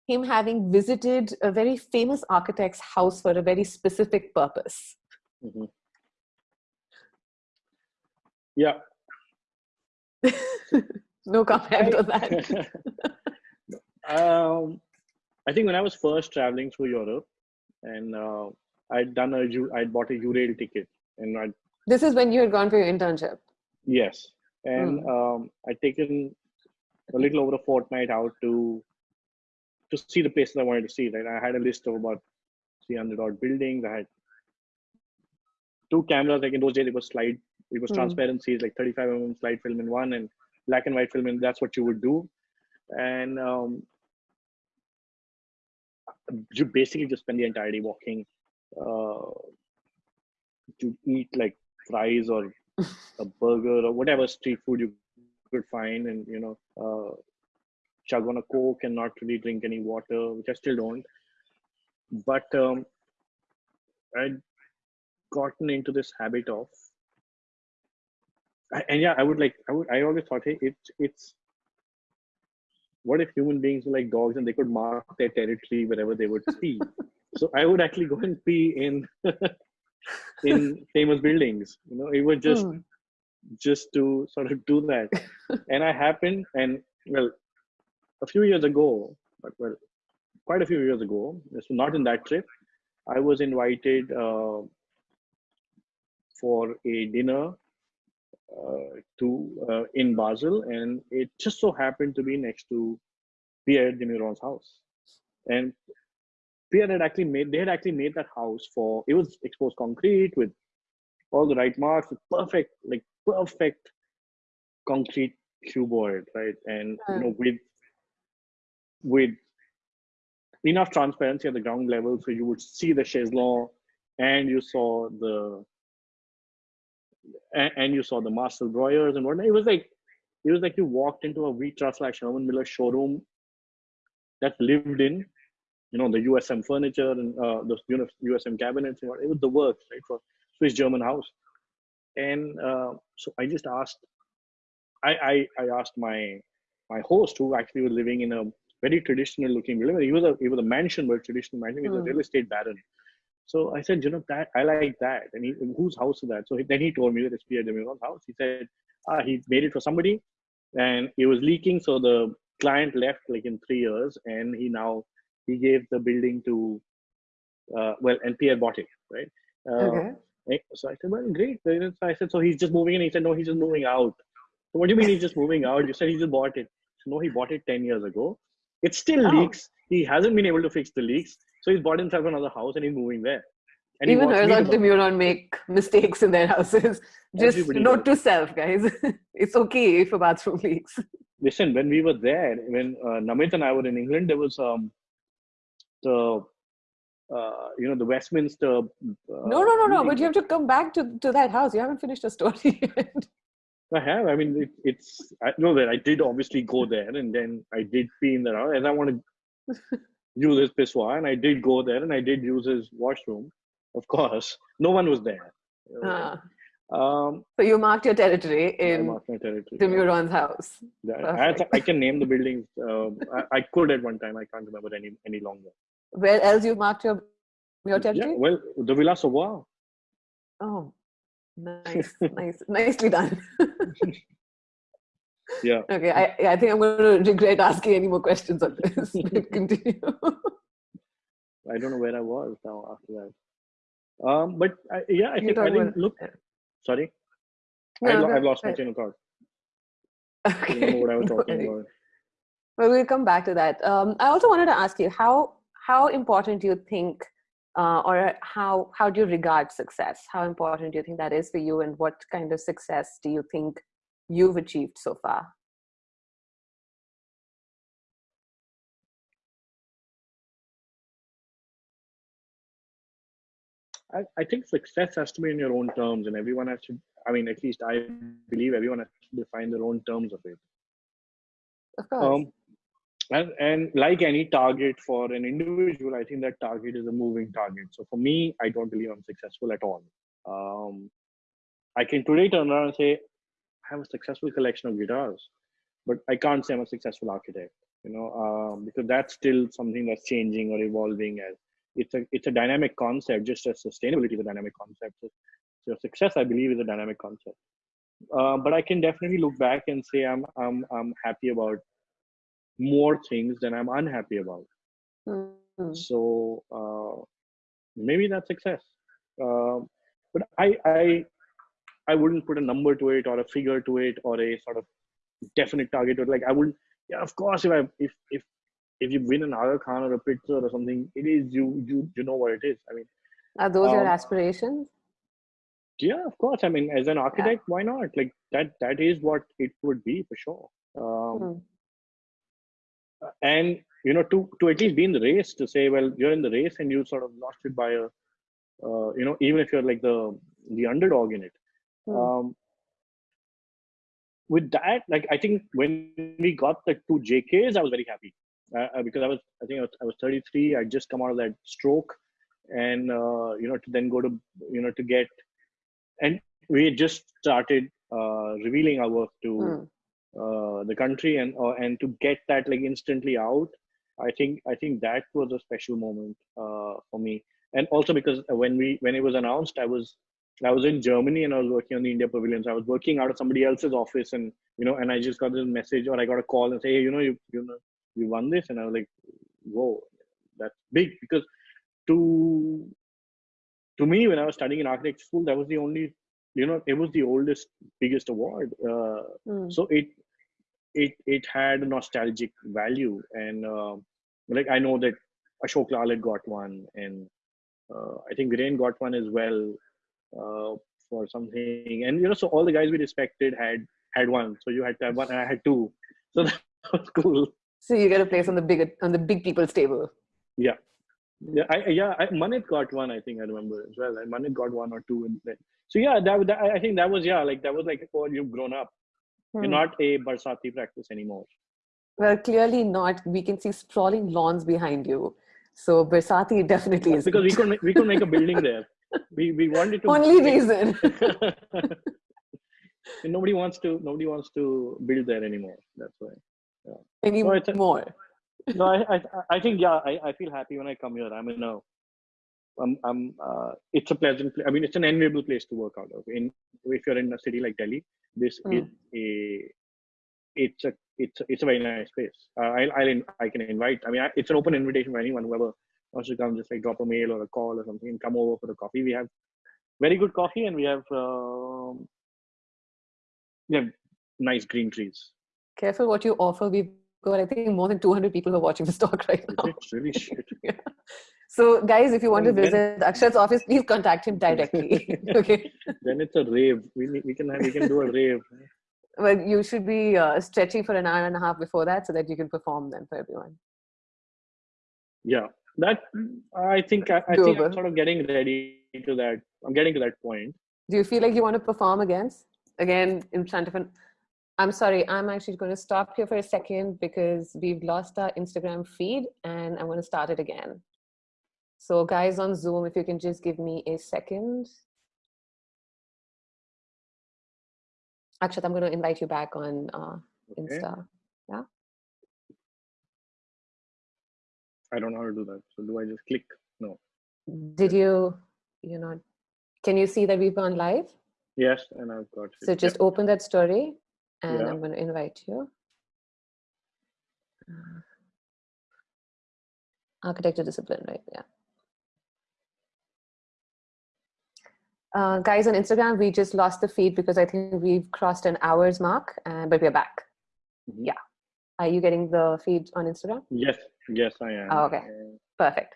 him having visited a very famous architect's house for a very specific purpose.
Mhm. Yeah.
no comment on that.
um, I think when I was first traveling through Europe, and uh, I'd done a, I'd bought a Eurail ticket, and I
This is when you had gone for your internship.
yes, and um, I'd taken a little over a fortnight out to to see the places I wanted to see. Right, I had a list of about 300 odd buildings. I had two cameras. Like in those days, it was slide. It was
Hmm.
transparencies, like 35 mm slide film in one, and black and white film, and that's what you would do. And um, you basically just spend the entire day walking uh, to eat like fries or a burger or whatever street food you could find and you know uh, chug on a coke and not really drink any water which i still don't. But um, i'd gotten into this habit of and yeah i would like i would i always thought hey it's it's what if human beings were like dogs and they could mark their territory wherever they would pee so i would actually go and pee in in famous buildings you know it was just hmm. just to sort of do that and i happened and well a few years ago but well quite a few years ago so not in that trip i was invited uh, for a dinner uh, to uh, in Basel, and it just so happened to be next to Pierre de Meuron's house. And Pierre had actually made they had actually made that house for it was exposed concrete with all the right marks, with perfect like perfect concrete cuboid, right? And you know hmm. with with enough transparency at the ground level so you would see the chaise longue and you saw the and, and you saw the Marcel Breuers and whatnot. It was like it was like you walked into a Wheat like Herman Miller showroom that lived in, you know, the USM furniture and uh, the USM cabinets. And what, it was the works, right, for Swiss German house. And uh, so I just asked, I, I, I asked my my host who actually was living in a very traditional looking building. He was a he was a mansion, but traditional mansion. He was mm. a hmm. real estate baron. So I said, you know, that I like that. And he, whose house is that? So he, then he told me that it's Pierre de house. He said, ah, he made it for somebody and it was leaking. So the client left like in three years and he now, he gave the building to, uh, well, and Pierre bought it, right? Uh, okay. So I said, well, great. So I said, so he's just moving in. He said, no, he's just moving out. So what do you mean he's just moving out? You said he just bought it. So no, he bought it 10 years ago. It still oh. leaks. He hasn't been able to fix the leaks. So he's bought himself another house and he's moving there. And
Even Herzog de make mistakes in their houses. Just Everybody note does. to self, guys. it's okay if a bathroom leaks.
Listen, when we were there, when uh, Namit and I were in England, there was um, the uh, you know the Westminster. Uh,
no, no, no, no. But you have to come back to, to that house. You haven't finished the story yet.
I have. I mean, it, it's. I know that I did obviously go there, and then I did pee in the house, and I want to use his pissoir, and I did go there, and I did use his washroom. Of course, no one was there.
Uh, um, so you marked your territory in de Meuron's house.
I, I, can name the buildings. Uh, I, I, could at one time. I can't remember any any longer.
Where else you marked your your territory?
Yeah, well, the Villa Savoye.
Oh, nice, nice, nicely done.
yeah.
Okay, I I think I'm going to regret asking any more questions on this. Continue.
I don't know where I was now after that. Um, but I, yeah, I think, I think look, sorry, no, I, have lost my chain of thought.
Okay. what I was talking about. Well, we'll come back to that. Um, I also wanted to ask you how how important do you think, uh, or how how do you regard success? How important do you think that is for you, and what kind of success do you think you've achieved so far?
I, I think success has to be in your own terms, and everyone has to. I mean, at least I believe everyone has to define their own terms of it.
Of course. Um,
and, and like any target for an individual, I think that target is a moving target. So for me, I don't believe I'm successful at all. Um, I can today turn around and say, I have a successful collection of guitars, but I can't say I'm a successful architect, you know, um, because that's still something that's changing or evolving as it's a it's a dynamic concept just as sustainability is a dynamic concept. So, success i believe is a dynamic concept. Uh, but i can definitely look back and say i'm i'm i'm happy about more things than i'm unhappy about. Mm-hmm. so uh, maybe that's success. Uh, but i i i wouldn't put a number to it or a figure to it or a sort of definite target it. Like i wouldn't yeah of course if i if if if you win an Aga Khan or a Pritzker or something, it is you you you know what it is. I mean,
are those um, your aspirations?
Yeah, of course. I mean, as an architect, yeah. why not? Like that that is what it would be for sure. Um, hmm. And you know, to to at least be in the race, to say, well, you're in the race and you sort of lost it by a, uh, you know, even if you're like the the underdog in it. Hmm. Um, with that, like I think when we got the two JKs, I was very happy uh, uh, because I was I think I was, I was 33. I just come out of that stroke, and uh, you know to then go to you know to get, and we had just started uh, revealing our work to mm. uh, the country and uh, and to get that like instantly out. I think I think that was a special moment uh, for me, and also because when we when it was announced, I was I was in Germany and I was working on the India Pavilion. So I was working out of somebody else's office, and you know, and I just got this message or I got a call and say, hey, you know, you you know, you won this, and I was like, whoa, that's big. Because to to me when I was studying in architecture school, that was the only you know it was the oldest biggest award. Uh, mm. so it it it had a nostalgic value. And uh, like i know that ashok lal had got one and uh, i think Viren got one as well uh, for something. And you know so all the guys we respected had had one. So you had to have one and i had two. So that was cool
so you get a place on the big on the big people's table.
Yeah. Yeah I, yeah I, manit got one i think i remember as well. And manit got one or two in there. So yeah that, that, i think that was yeah like that was like oh you've grown up. Hmm. you're not a barsati practice anymore.
Well clearly not. We can see sprawling lawns behind you. So barsati definitely is
because we could make, we could make a building there. We we wanted to
only reason.
Nobody wants to nobody wants to build there anymore. That's why
yeah. any so more.
No I, I i think yeah I, I feel happy when i come here. I'm in a I'm, I'm uh, it's a pleasant i mean it's an enviable place to work out of. In if you're in a city like delhi this mm. is a it's a it's a, it's a very nice place. Uh, I'll, I'll i can invite i mean I, it's an open invitation for anyone whoever wants to come just like drop a mail or a call or something and come over for a coffee. We have very good coffee and we have um, we have nice green trees
careful what you offer we've got i think more than 200 people who are watching this talk right now
it's really shit
yeah. So, guys, if you want to visit Akshat's office, please contact him directly. okay.
Then it's a rave. We we can have, we can do a rave.
Well, you should be uh, stretching for an hour and a half before that, so that you can perform then for everyone.
Yeah, that I think I, I think I'm sort of getting ready to that. I'm getting to that point.
Do you feel like you want to perform again? Again in front of an I'm sorry, I'm actually going to stop here for a second because we've lost our Instagram feed and I'm going to start it again. So guys on Zoom, if you can just give me a second. Akshat, I'm going to invite you back on uh, okay. Yeah.
I don't know how to do that. So do I just click? No.
Did you, you know, can you see that we've gone live?
Yes, and I've got it.
So just yeah. open that story and yeah. I'm going to invite you. Uh, architecture discipline, right? Yeah. Uh, guys on Instagram, we just lost the feed because I think we've crossed an hours mark, uh, but we're back. Mm -hmm. Yeah. Are you getting the feed on Instagram?
Yes, yes, I am.
Oh, okay, perfect.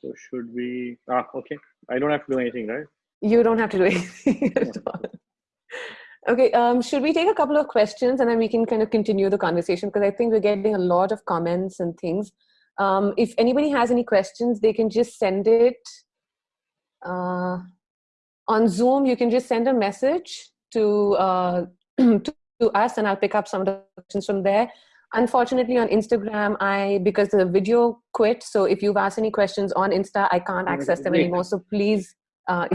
So should we? Ah, okay. I don't have to do anything, right?
You don't have to do anything at all. Okay, um, should we take a couple of questions and then we can kind of continue the conversation because I think we're getting a lot of comments and things. Um, if anybody has any questions, they can just send it. Uh, on Zoom, you can just send a message to, uh, to, to us and I'll pick up some of the questions from there. Unfortunately, on Instagram, I because the video quit. So if you've asked any questions on Insta, I can't access them anymore. So please, uh,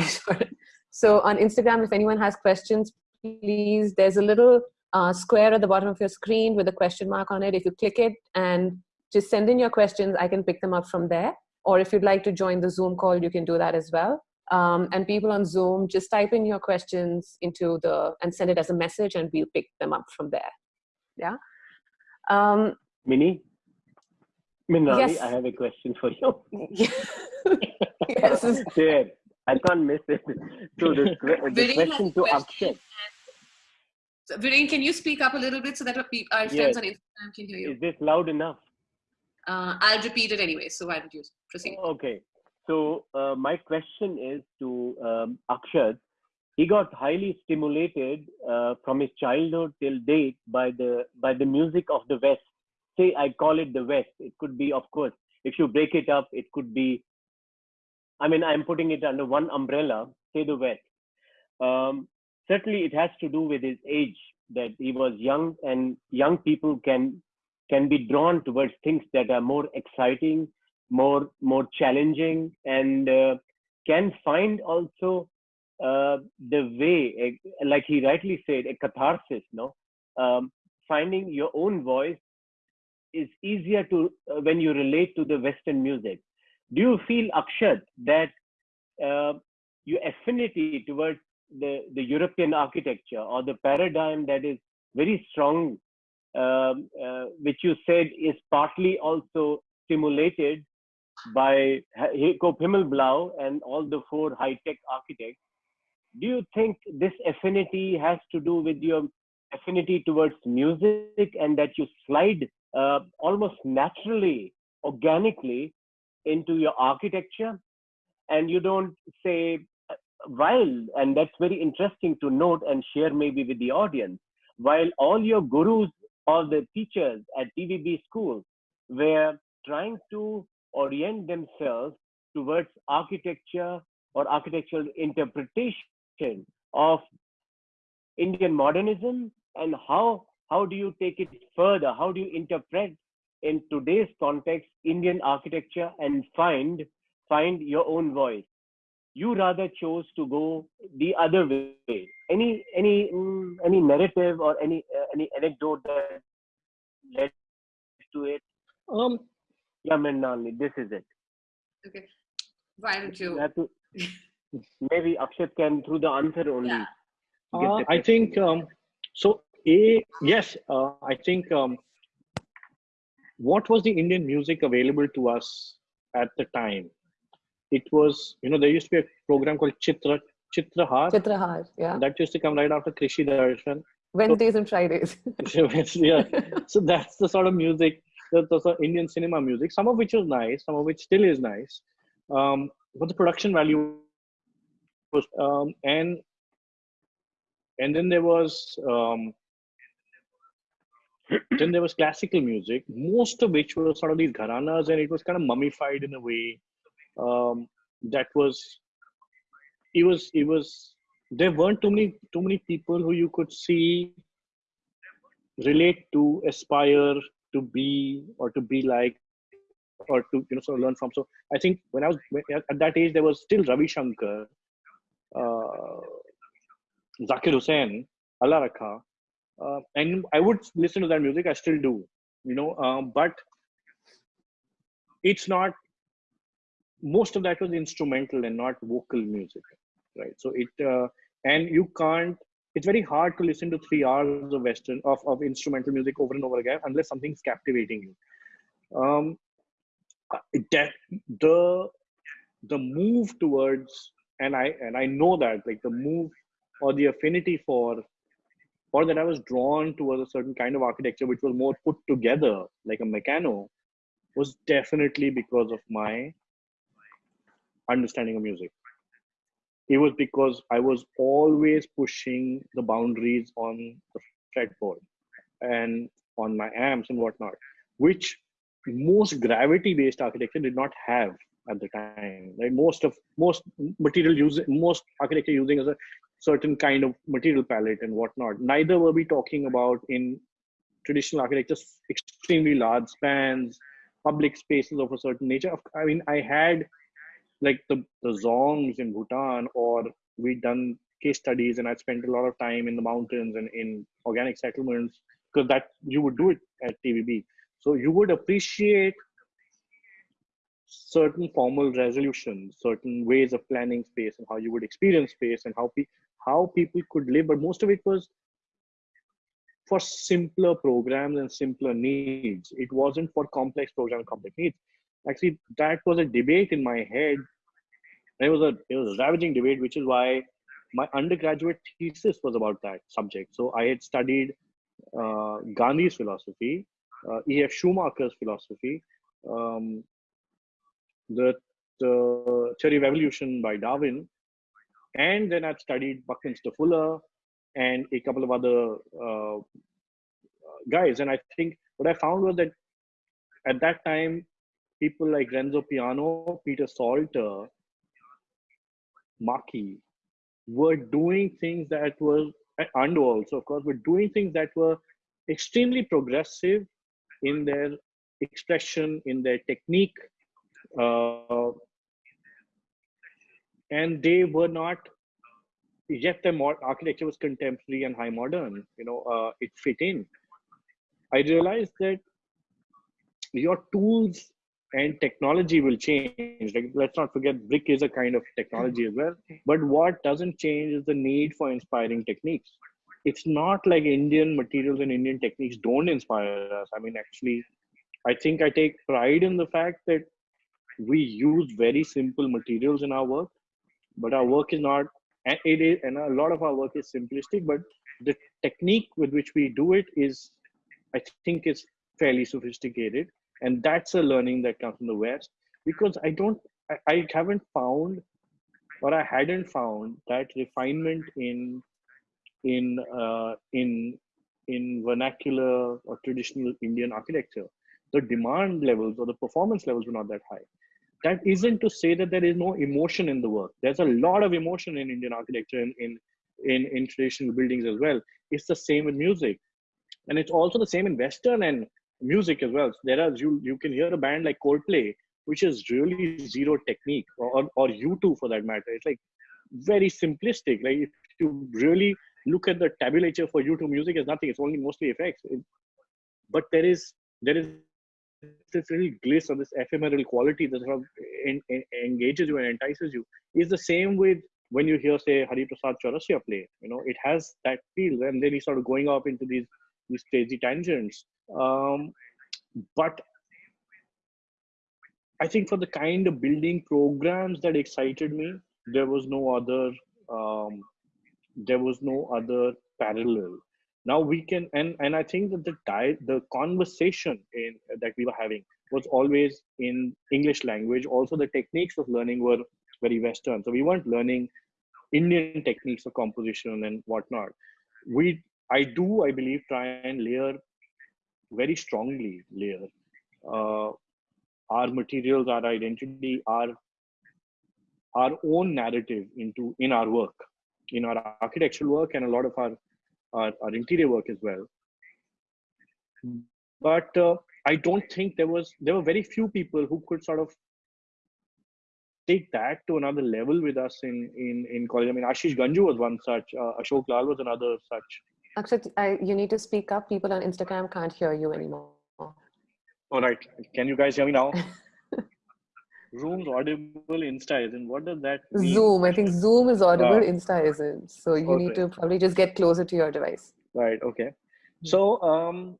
so on Instagram, if anyone has questions, please. There's a little uh, square at the bottom of your screen with a question mark on it. If you click it and just send in your questions, I can pick them up from there. Or if you'd like to join the Zoom call, you can do that as well. Um, and people on Zoom, just type in your questions into the and send it as a message, and we'll pick them up from there. Yeah. Um,
Mini, Minali, yes. I have a question for you. yes. there, I can't miss it. So the, the question to Akshay.
So, Viren, can you speak up a little bit so that our, our friends on Instagram can hear you?
Is this loud enough?
Uh, I'll repeat it anyway. So why don't you proceed?
Okay. So uh, my question is to um, Akshat. He got highly stimulated uh, from his childhood till date by the by the music of the West. Say I call it the West. It could be, of course, if you break it up, it could be. I mean, I'm putting it under one umbrella. Say the West. Um, certainly, it has to do with his age
that he was young and young people can can be drawn towards things that are more exciting more more challenging and uh, can find also uh, the way like he rightly said a catharsis no? Um, finding your own voice is easier to uh, when you relate to the western music. Do you feel akshat that uh, your affinity towards the, the European architecture or the paradigm that is very strong, um, uh, which you said is partly also stimulated by Coop Himmelblau and all the four high-tech architects. Do you think this affinity has to do with your affinity towards music and that you slide uh, almost naturally, organically into your architecture? And you don't say while, and that's very interesting to note and share maybe with the audience, while all your gurus or the teachers at TVB school were trying to orient themselves towards architecture or architectural interpretation of Indian modernism and how how do you take it further? How do you interpret in today's context Indian architecture and find find your own voice? You rather chose to go the other way. Any any mm, any narrative or any uh, any anecdote that led to it?
Um
yeah Mrinalini, this is it.
Okay. Why don't you,
to, maybe akshat can through the answer only
yeah.
uh, i think um so a yes uh, i think um what was the indian music available to us at the time it was, you know, there used to be a program called Chitra, Chitrahar.
Chitrahar, yeah.
That used to come right after Krishi Darshan.
Wednesdays so, and Fridays.
yeah. So that's the sort of music, the, the sort of Indian cinema music, some of which was nice, some of which still is nice. Um, but the production value was, um, and and then there was um, then there was classical music, most of which was sort of these gharanas, and it was kind of mummified in a way um, that was it was it was there weren't too many too many people who you could see relate to aspire to be or to be like or to you know sort of learn from. So i think when i was at that age there was still ravi shankar uh, zakir hussain allah rakha uh, and i would listen to that music. I still do you know um, but it's not most of that was instrumental and not vocal music right? So it uh, and you can't it's very hard to listen to three hours of western of, of instrumental music over and over again unless something's captivating you. Um that the the move towards and i and i know that like the move or the affinity for or that i was drawn towards a certain kind of architecture which was more put together like a Meccano was definitely because of my understanding of music. It was because I was always pushing the boundaries on the fretboard and on my amps and whatnot, which most gravity-based architecture did not have at the time. Most of most material use, most architecture using as a certain kind of material palette and whatnot. Neither were we talking about in traditional architecture extremely large spans, public spaces of a certain nature. I mean, I had like the, the dzongs in Bhutan, or we'd done case studies and I'd spent a lot of time in the mountains and in organic settlements because that you would do it at TVB. So you would appreciate certain formal resolutions, certain ways of planning space and how you would experience space and how, pe- how people could live. But most of it was for simpler programs and simpler needs. It wasn't for complex programs, and complex needs actually that was a debate in my head. It was a it was a ravaging debate which is why my undergraduate thesis was about that subject. So i had studied uh, gandhi's philosophy uh, ef schumacher's philosophy um, the, the theory of evolution by darwin and then i'd studied buckminster fuller and a couple of other uh, guys. And i think what i found was that at that time people like Renzo Piano, Peter Salter, Maki were doing things that were and also of course, were doing things that were extremely progressive in their expression, in their technique, uh, and they were not. Yet the architecture was contemporary and high modern. You know, uh, it fit in. I realized that your tools and technology will change. Like, let's not forget, brick is a kind of technology as well. Mm-hmm. But what doesn't change is the need for inspiring techniques. It's not like Indian materials and Indian techniques don't inspire us. I mean, actually, I think I take pride in the fact that we use very simple materials in our work, but our work is not, and it is, and a lot of our work is simplistic. But the technique with which we do it is, I think, is fairly sophisticated and that's a learning that comes from the west. Because i don't I, I haven't found or i hadn't found that refinement in in uh, in in vernacular or traditional indian architecture. The demand levels or the performance levels were not that high. That isn't to say that there is no emotion in the work. There's a lot of emotion in indian architecture in in in, in traditional buildings as well. It's the same with music. And it's also the same in western and music as well. There are you you can hear a band like Coldplay, which is really zero technique, or or U2 for that matter. It's like very simplistic. Like if you really look at the tabulature for U2 music, is nothing. It's only mostly effects. It, but there is there is this little gliss or this ephemeral quality that sort of en, en, engages you and entices you. Is the same with when you hear say Hari Prasad Chaurasia play. You know, it has that feel, and then he's sort of going off into these these crazy tangents um, but I think for the kind of building programs that excited me, there was no other um, there was no other parallel. Now we can and and I think that the di- the conversation in that we were having was always in English language. Also, the techniques of learning were very Western, so we weren't learning Indian techniques of composition and whatnot. We I do I believe try and layer very strongly layer uh, our materials, our identity, our our own narrative into in our work, in our architectural work, and a lot of our our, our interior work as well. But uh, I don't think there was there were very few people who could sort of take that to another level with us in in in college. I mean, Ashish Ganju was one such. Uh, Ashok Lal was another such.
Akshat, I, you need to speak up. People on Instagram can't hear you anymore.
All right. Can you guys hear me now? Zoom's audible, Insta isn't. What does that mean?
Zoom. I think Zoom is audible,
Ah.
Insta isn't. So you need to probably just get closer to your device.
Right. Okay. So, um,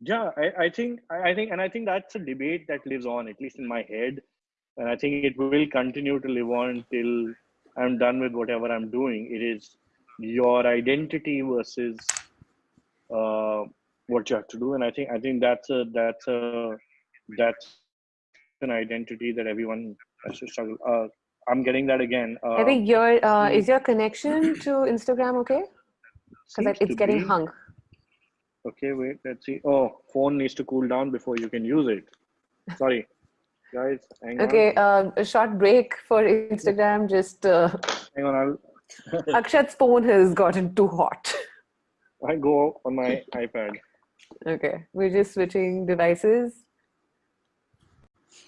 yeah, I, I think, I, I think, and I think that's a debate that lives on, at least in my head. And I think it will continue to live on till I'm done with whatever I'm doing. It is your identity versus uh, what you have to do. And I think, I think that's a, that's a, that's an identity that everyone has to struggle. Uh, I'm getting that again. Uh,
I think your uh,
Hmm.
is your connection to Instagram okay? Because it's getting
be-
hung.
Okay, wait, let's see. Oh, phone needs to cool down before you can use it. Sorry, guys. Hang
Okay,
on.
um, a short break for Instagram. Just uh,
Hang on. I'll
Akshat's phone has gotten too hot.
I go on my iPad.
Okay, we're just switching devices.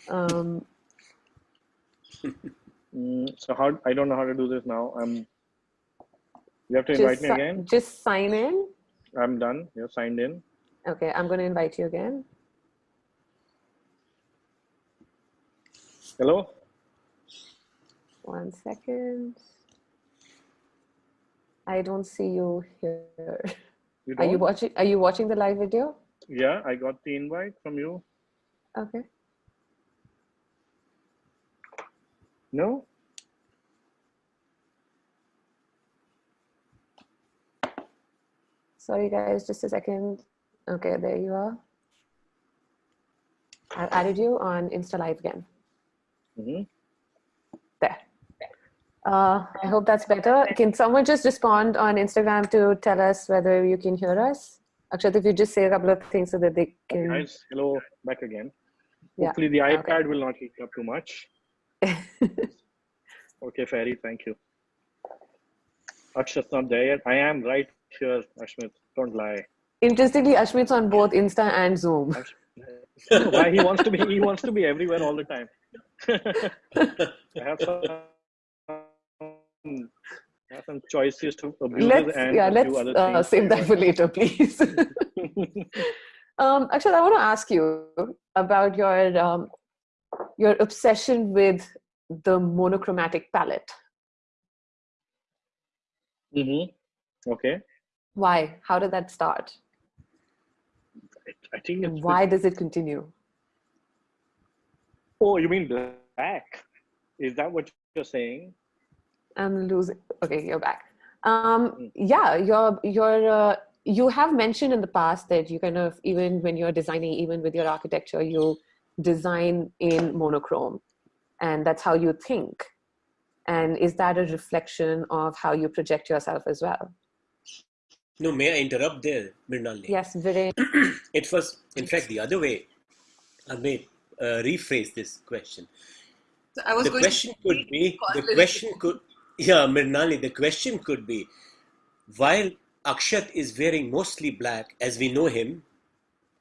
Um,
Mm, so how I don't know how to do this now. I'm. You have to invite me again.
just sign in.
I'm done. You're signed in.
Okay, I'm going to invite you again.
Hello.
One second. I don't see you here.
You
Are you watching? Are you watching the live video?
Yeah, I got the invite from you.
Okay.
No.
Sorry, guys. Just a second. Okay, there you are. I've added you on Insta Live again.
hmm
There. Uh, I hope that's better. Can someone just respond on Instagram to tell us whether you can hear us? Akshat, if you just say a couple of things so that they can.
Guys, hello, back again.
Yeah,
Hopefully the
okay.
iPad will not heat up too much. Okay, Ferry, thank you. Akshat's not there yet. I am right here, Ashmit. Don't lie.
Interestingly, Ashmit's on both Insta and Zoom.
Why he wants to be? He wants to be everywhere all the time. I have some, Have some choices to abuse
Let's
and
yeah, let's uh, save that for later, please. um, Akshat, I want to ask you about your um, your obsession with the monochromatic palette.
Mm-hmm. Okay.
Why? How did that start?
I think
And why does it continue?
Oh, you mean black? Is that what you're saying?
I'm losing. Okay, you're back. Um, yeah, you're you're uh, you have mentioned in the past that you kind of even when you're designing, even with your architecture, you design in monochrome, and that's how you think. And is that a reflection of how you project yourself as well?
No, may I interrupt there, Mrinalini?
Yes, very.
It was, in fact, the other way. I may uh, rephrase this question.
So I was
The
going
question
to
could be, the question could, yeah, Mrinalini, the question could be, while Akshat is wearing mostly black, as we know him,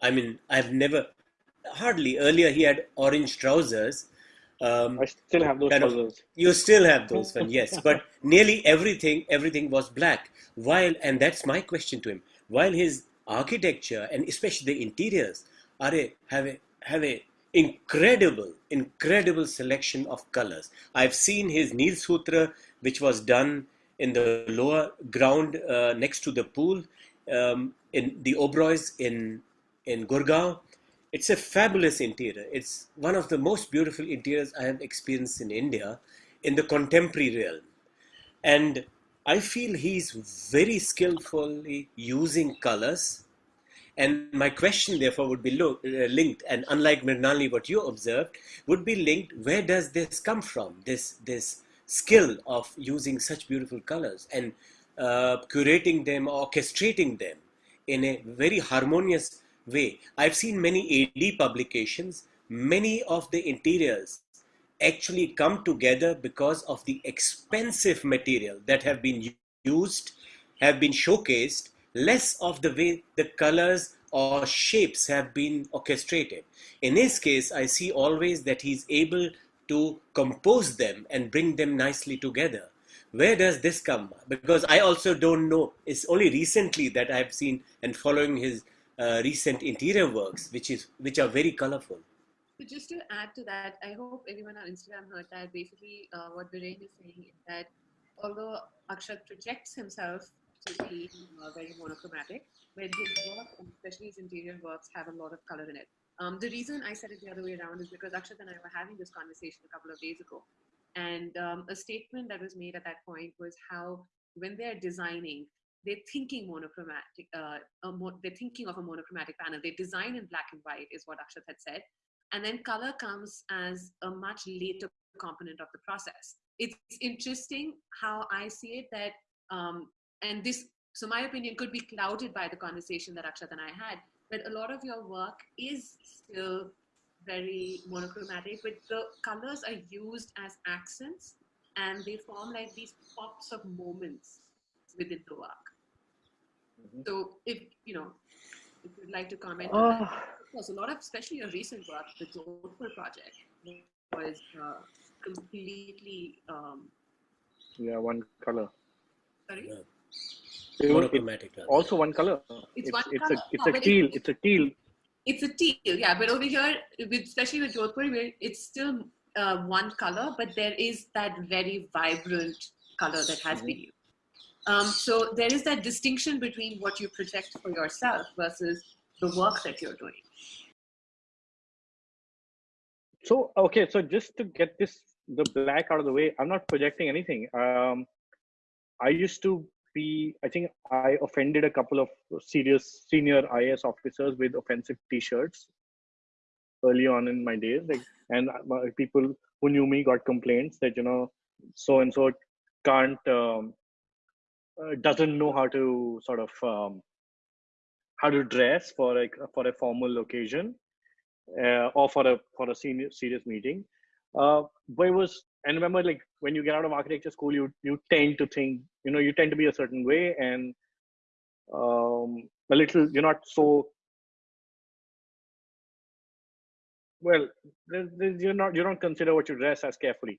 I mean, I've never, hardly, earlier he had orange trousers. Um,
I still have those
Kind of- You still have those one, yes. But nearly everything, everything was black. While, and that's my question to him, while his architecture and especially the interiors are a, have a have a incredible, incredible selection of colors. I've seen his Nil Sutra, which was done in the lower ground uh, next to the pool um, in the Oberois in in Gurgaon. It's a fabulous interior. It's one of the most beautiful interiors I have experienced in India in the contemporary realm. And I feel he's very skillfully using colors. And my question, therefore, would be uh, linked, and unlike Mrinali, what you observed, would be linked where does this come from? This, this skill of using such beautiful colors and uh, curating them, orchestrating them in a very harmonious way. I've seen many AD publications, many of the interiors actually come together because of the expensive material that have been used, have been showcased, less of the way the colors or shapes have been orchestrated. In his case, I see always that he's able to compose them and bring them nicely together. Where does this come? Because I also don't know. It's only recently that I've seen and following his uh, recent interior works, which is which are very colorful.
So just to add to that, I hope everyone on Instagram heard that. Basically, uh, what Viren is saying is that although Akshat projects himself to be uh, very monochromatic, but his work, especially his interior works, have a lot of color in it. Um, the reason I said it the other way around is because Akshat and I were having this conversation a couple of days ago, and um, a statement that was made at that point was how when they're designing, they're thinking monochromatic. Uh, mo- they're thinking of a monochromatic panel. They design in black and white, is what Akshat had said, and then color comes as a much later component of the process. It's interesting how I see it that, um, and this, so my opinion could be clouded by the conversation that Akshat and I had, but a lot of your work is still very monochromatic, but the colors are used as accents and they form like these pops of moments within the work.
Mhm.
So if, you know, if you'd like to comment on that.
Oh,
Because a lot of, especially your recent work, the Jodhpur project, was uh, completely. Um,
yeah, one color.
sorry,
Yeah.
It was- it's
Monochromatic.
also one color.
It's
It's
one
it's
color.
a it's
No,
a
but it-
teal. It's a teal.
it's a teal, yeah. But over here, with, especially with Jodhpur, where it's still uh, one color, but there is that very vibrant color that has been used. Um, so there is that distinction between what you project for yourself versus the work that you're doing.
So okay, so just to get this the black out of the way, I'm not projecting anything. Um, I used to be. I think I offended a couple of serious senior is officers with offensive T-shirts early on in my days, like, and people who knew me got complaints that you know so and so can't um, uh, doesn't know how to sort of um, how to dress for a for a formal occasion uh, or for a for a senior serious meeting. Uh, but it was and remember, like when you get out of architecture school, you you tend to think, you know, you tend to be a certain way, and um, a little, you're not so well. You're not you don't consider what you dress as carefully.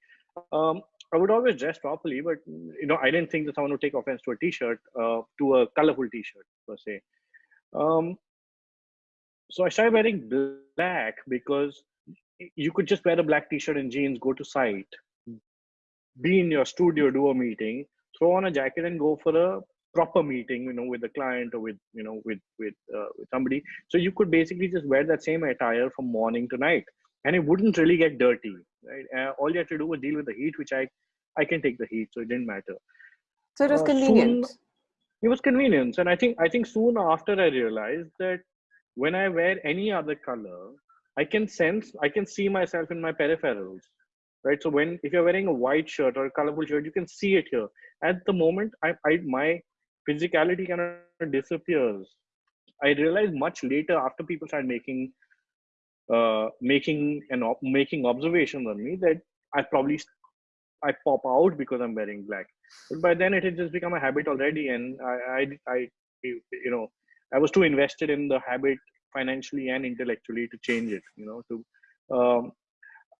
Um, I would always dress properly, but you know, I didn't think that someone would take offense to a t-shirt, uh, to a colorful t-shirt per se. Um, so I started wearing black because you could just wear a black t-shirt and jeans, go to site, be in your studio, do a meeting, throw on a jacket and go for a proper meeting, you know, with the client or with, you know, with with uh, with somebody. So you could basically just wear that same attire from morning to night, and it wouldn't really get dirty, right? Uh, all you had to do was deal with the heat, which I I can take the heat, so it didn't matter.
So it was uh, convenient.
Soon, it was convenience, and I think I think soon after I realized that when I wear any other color, I can sense, I can see myself in my peripherals, right? So when if you're wearing a white shirt or a colorful shirt, you can see it here. At the moment, I, I my physicality kind of disappears. I realized much later after people started making uh, making and op- making observations on me that I probably I pop out because I'm wearing black. But by then it had just become a habit already, and I, I, I you know, I was too invested in the habit financially and intellectually to change it. You know, to um,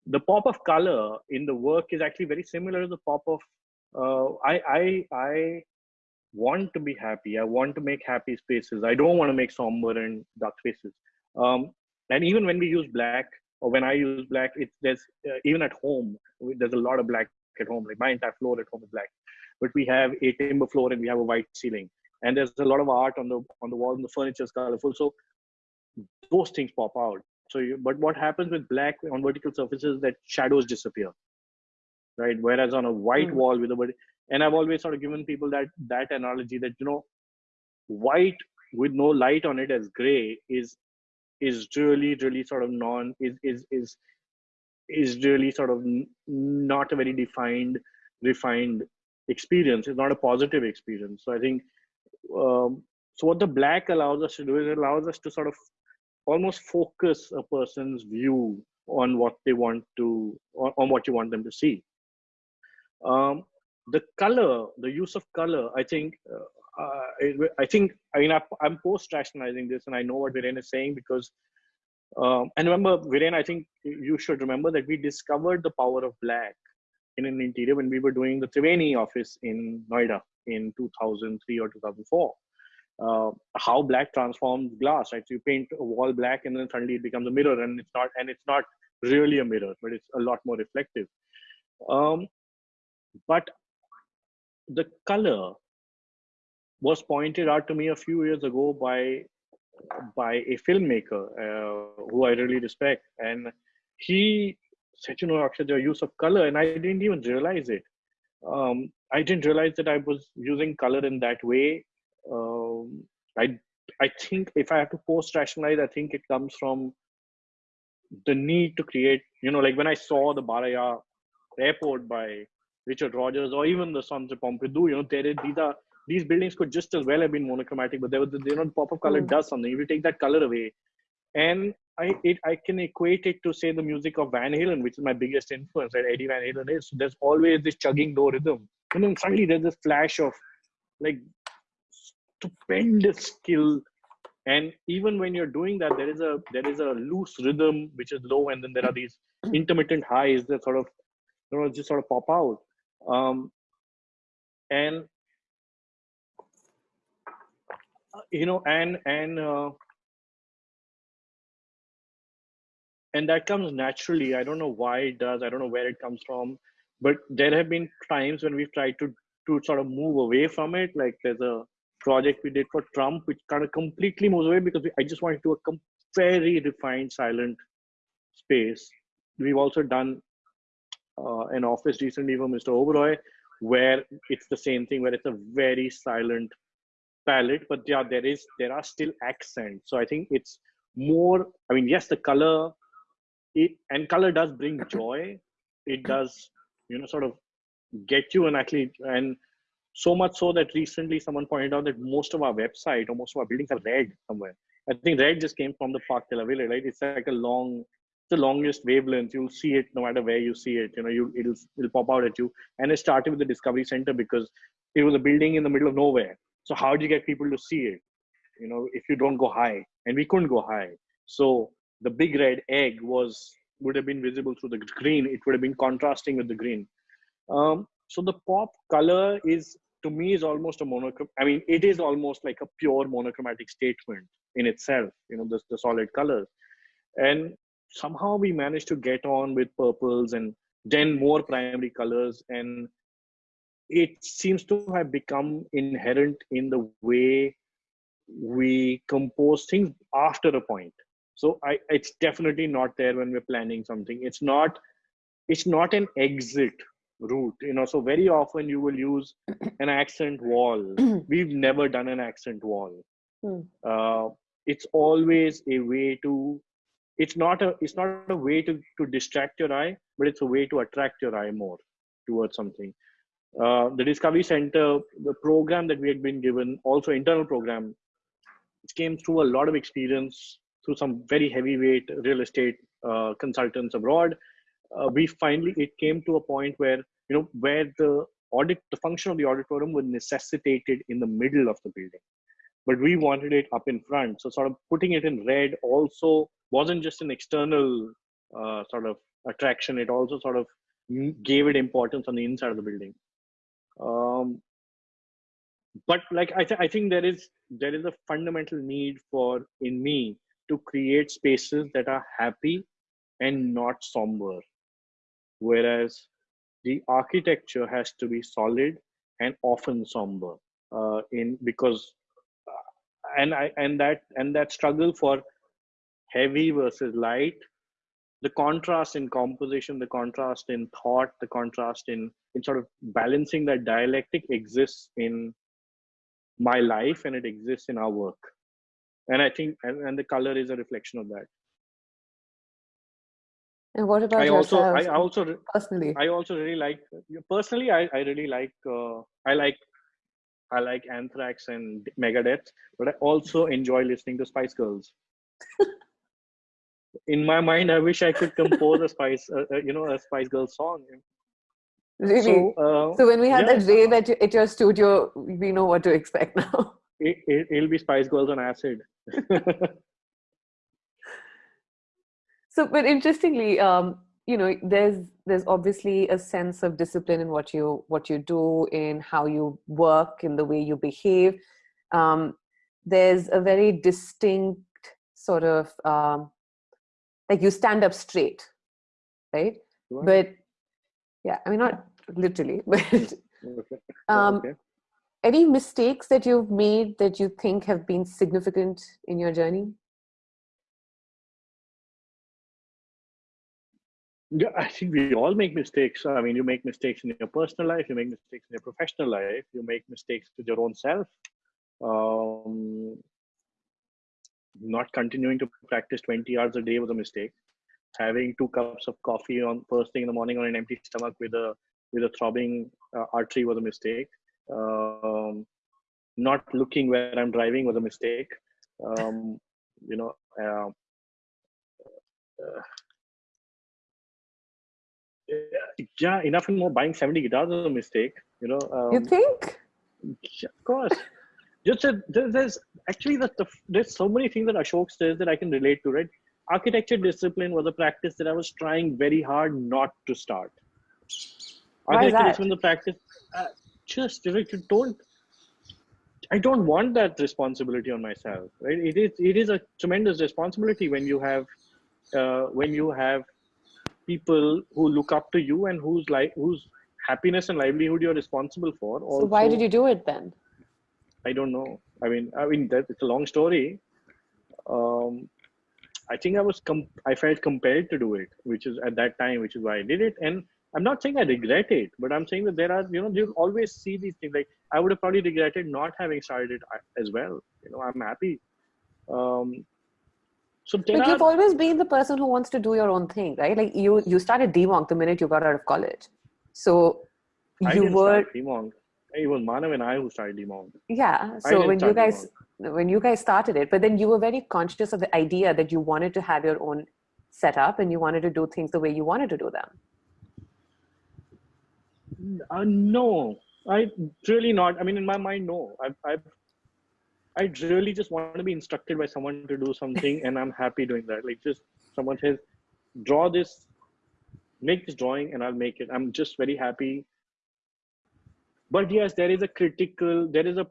the pop of color in the work is actually very similar to the pop of. Uh, I I I want to be happy. I want to make happy spaces. I don't want to make somber and dark spaces. Um, and even when we use black, or when I use black, it's there's uh, even at home there's a lot of black at home. Like my entire floor at home is black, but we have a timber floor and we have a white ceiling, and there's a lot of art on the on the wall, and the furniture is colorful. So those things pop out. So, you, but what happens with black on vertical surfaces that shadows disappear, right? Whereas on a white mm. wall with a and I've always sort of given people that that analogy that you know, white with no light on it as gray is is really really sort of non is is is is really sort of not a very defined refined experience it's not a positive experience so i think um, so what the black allows us to do is it allows us to sort of almost focus a person's view on what they want to on, what you want them to see um, the color the use of color i think uh, I think I mean I, am post rationalizing this, and I know what Viren is saying because um, and remember, Viren, I think you should remember that we discovered the power of black in an interior when we were doing the Triveni office in Noida in 2003 or 2004. Uh, how black transforms glass, right? So you paint a wall black, and then suddenly it becomes a mirror, and it's not, and it's not really a mirror, but it's a lot more reflective. Um, but the color was pointed out to me a few years ago by by a filmmaker uh, who I really respect, and he said, "You know, Akshat, your use of color," and I didn't even realize it. Um, I didn't realize that I was using color in that way. Um, I I think if I have to post rationalize, I think it comes from the need to create. You know, like when I saw the Barajas airport by Richard Rogers, or even the Centre Pompidou, you know, there is, these are these buildings could just as well have been monochromatic, but there was, you know, the pop of color mm. does something. If you take that color away, and I it, I can equate it to say the music of Van Halen, which is my biggest influence. Right, Eddie Van Halen is. So there's always this chugging low rhythm, and then suddenly there's this flash of like stupendous skill. And even when you're doing that, there is a there is a loose rhythm which is low, and then there are these intermittent highs that sort of you know just sort of pop out. Um, and you know and and uh, and that comes naturally i don't know why it does i don't know where it comes from but there have been times when we've tried to to sort of move away from it like there's a project we did for trump which kind of completely moves away because we, i just wanted to do a very refined silent space. We've also done uh, an office recently for mr oberoi where it's the same thing where it's a very silent palette but yeah there is there are still accents. So i think it's more i mean yes the color it, and color does bring joy. It does you know sort of get you and actually and so much so that recently someone pointed out that most of our website or most of our buildings are red somewhere i think red just came from the park de la right it's like a long the longest wavelength. You'll see it no matter where you see it. You know, you it'll it'll pop out at you. And it started with the Discovery Center because it was a building in the middle of nowhere. So how do you get people to see it? You know, if you don't go high, and we couldn't go high. So the big red egg was would have been visible through the green. It would have been contrasting with the green. Um, so the pop color is to me is almost a monochrome. I mean, it is almost like a pure monochromatic statement in itself. You know, the, the solid colors, and somehow we managed to get on with purples and then more primary colors and it seems to have become inherent in the way we compose things after a point so I, it's definitely not there when we're planning something it's not it's not an exit route you know so very often you will use an accent wall. We've never done an accent wall.
Hmm.
uh, it's always a way to it's not a it's not a way to to distract your eye but it's a way to attract your eye more towards something. Uh, the discovery center the program that we had been given also internal program it came through a lot of experience through some very heavyweight real estate uh, consultants abroad uh, we finally it came to a point where you know where the audit the function of the auditorium was necessitated in the middle of the building. But we wanted it up in front. So sort of putting it in red also wasn't just an external uh, sort of attraction. It also sort of gave it importance on the inside of the building. Um, but like I, th- I think there is there is a fundamental need for in me to create spaces that are happy and not somber whereas the architecture has to be solid and often somber uh, in because uh, and i and that and that struggle for heavy versus light the contrast in composition the contrast in thought the contrast in in sort of balancing that dialectic exists in my life and it exists in our work. And i think and, and the color is a reflection of that
And what about
i also i also
personally?
i also really like personally i, I really like uh, i like i like anthrax and megadeth but i also enjoy listening to spice girls in my mind i wish i could compose a spice uh, uh, you know a spice girl song
Really?
so, uh,
So when we had
yeah.
that rave at, your- at your studio, we know what to expect now.
it, it, it'll be spice girls on acid
So, but interestingly, um, you know, there's there's obviously a sense of discipline in what you what you do, in how you work, in the way you behave. Um, there's a very distinct sort of um, like you stand up straight, right?
Sure.
But yeah, I mean not literally, but um,
okay.
any mistakes that you've made that you think have been significant in your journey?
Yeah, I think we all make mistakes. I mean, you make mistakes in your personal life, you make mistakes in your professional life, you make mistakes with your own self. Um, not continuing to practice 20 hours a day was a mistake. Having two cups of coffee on first thing in the morning on an empty stomach with a with a throbbing uh, artery was a mistake. Um, not looking where I'm driving was a mistake. Um, you know, uh, uh, yeah, enough and more buying 70 guitars is a mistake. You know, um,
you think?
yeah, of course. Just there- there's actually the, the there's so many things that Ashok says that I can relate to. Right, architecture discipline was a practice that I was trying very hard not to start.
Why
Architecture discipline, the practice, uh, just you know, you don't. I don't want that responsibility on myself. Right, it is it is a tremendous responsibility when you have uh, when you have people who look up to you and whose like whose happiness and livelihood you're responsible for.
So why did you do it then?
I don't know. I mean, I mean that it's a long story. Um, I think I was com- I felt compelled to do it, which is at that time, which is why I did it. And I'm not saying I regret it, but I'm saying that there are, you know, you always see these things. Like I would have probably regretted not having started it uh, as well. You know, I'm happy. Um, so there
But
are,
you've always been the person who wants to do your own thing, right? Like you, you started DMonk the minute you got out of college. So
I
you were,
Demong. It was Manav and I who started Demong.
yeah. So when you guys, when you guys started it, but then you were very conscious of the idea that you wanted to have your own setup and you wanted to do things the way you wanted to do them?
Uh, no, I really not. I mean, in my mind, no. I've, I've, I really just want to be instructed by someone to do something, and I'm happy doing that. Like, just someone says, draw this, make this drawing, and I'll make it. I'm just very happy. But yes, there is a critical, there is a,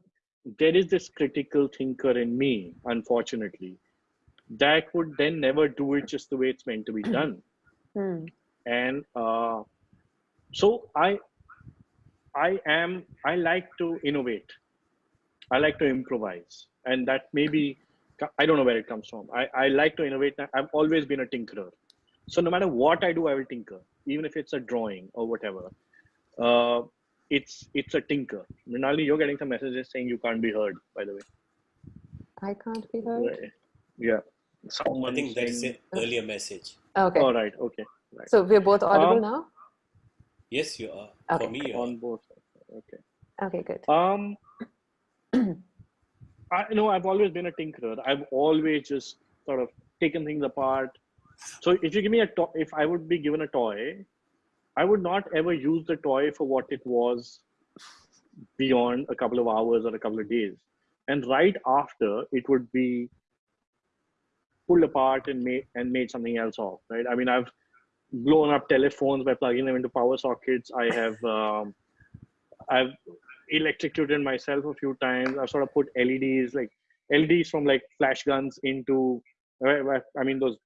there is this critical thinker in me, unfortunately, that would then never do it just the way it's meant to be done.
Hmm.
And uh, so I, I am, I like to innovate. I like to improvise. And that maybe, I don't know where it comes from. I, I like to innovate. I've always been a tinkerer. So no matter what I do, I will tinker, even if it's a drawing or whatever. Uh, it's it's a tinker. Mrinalini, you're getting some messages saying you can't be heard, by the way.
I can't be heard.
Yeah. Someone
I think that's an earlier message.
Okay.
All right. Okay. Right.
So we're both audible
Um,
now?
Yes, you are.
Okay.
For me, you are.
on both. Okay.
Okay, good.
Um, I know I've always been a tinkerer. I've always just sort of taken things apart. So if you give me a toy, if I would be given a toy, I would not ever use the toy for what it was beyond a couple of hours or a couple of days. And right after, it would be pulled apart and made and made something else of. Right? I mean, I've blown up telephones by plugging them into power sockets. I have um, I've electrocuted myself a few times. I've sort of put LEDs like LEDs from like flash guns into I mean those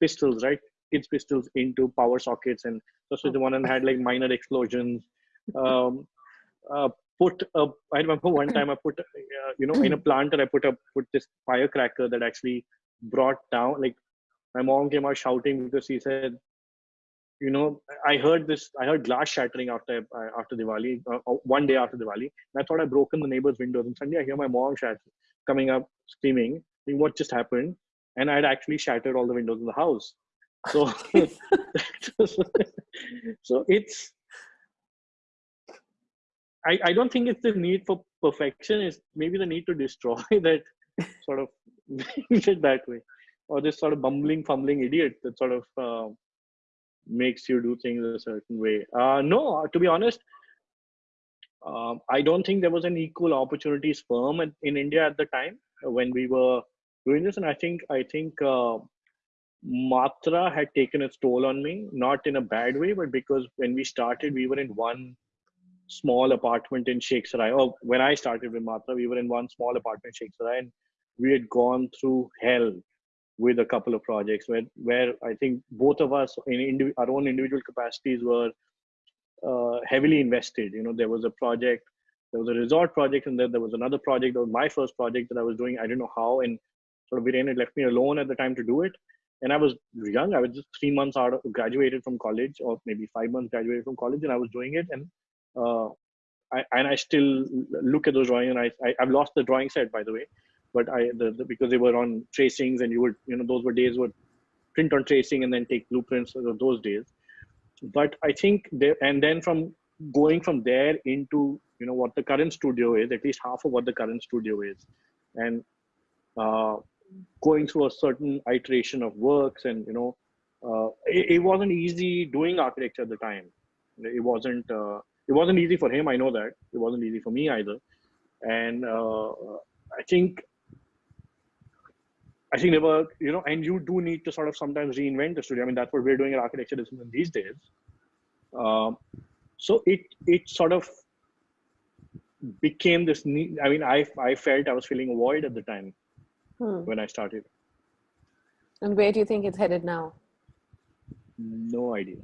pistols, right? Kids pistols into power sockets, and so the one and had like minor explosions. Um, uh, put a, I remember one time I put, uh, you know, in a planter I put a put this firecracker that actually brought down like my mom came out shouting because she said you know, I heard this. I heard glass shattering after uh, after Diwali, uh, uh, one day after Diwali. And I thought I broken the neighbor's windows. And suddenly I hear my mom shatter, coming up screaming, "What just happened?" And I'd actually shattered all the windows in the house. So, so it's. I, I don't think it's the need for perfection. It's maybe the need to destroy that sort of that way, or this sort of bumbling, fumbling idiot that sort of. Uh, makes you do things a certain way. Uh, no, to be honest, um, I don't think there was an equal opportunities firm in, in India at the time when we were doing this, and I think I think uh, Matra had taken its toll on me, not in a bad way, but because when we started, we were in one small apartment in Sheikh. Oh, when I started with Matra, we were in one small apartment in Sheikh and we had gone through hell with a couple of projects where where I think both of us in our own individual capacities were uh, heavily invested. You know, there was a project, there was a resort project, and then there was another project. That was my first project that I was doing. I didn't know how, and sort of Viren had left me alone at the time to do it. And I was young. I was just three months out of graduated from college, or maybe five months graduated from college, and I was doing it. And uh, I and I still look at those drawings, and I, I I've lost the drawing set by the way but I the, the, because they were on tracings and you would you know those were days would print on tracing and then take blueprints of those days. But I think there and then from going from there into you know what the current studio is, at least half of what the current studio is, and uh, going through a certain iteration of works and you know uh, it, it, wasn't easy doing architecture at the time. It wasn't uh, it wasn't easy for him. I know that it wasn't easy for me either, and uh, I think I think they were, you know, and you do need to sort of sometimes reinvent the studio. I mean, that's what we're doing at Architecture Discipline these days. Um, so it it sort of became this need. I mean, I I felt I was feeling a void at the time
Hmm.
when I started.
And where do you think it's headed now?
No idea.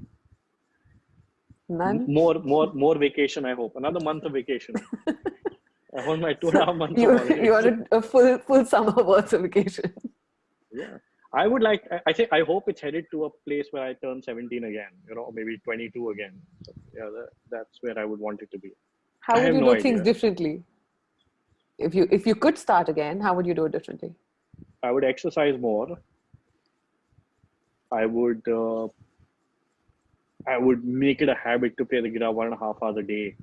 None.
More more more vacation. I hope another month of vacation. I want my two and a half months.
You you wanted a full full summer worth of vacation.
Yeah. I would like I- think i hope it's headed to a place where i turn 17 again you know maybe 22 again. So, yeah that, that's where i would want it to be.
How would you
no
do things differently? If you if you could start again, how would you do it differently?
i would exercise more. I would uh, i would make it a habit to play the guitar one and a half hours a day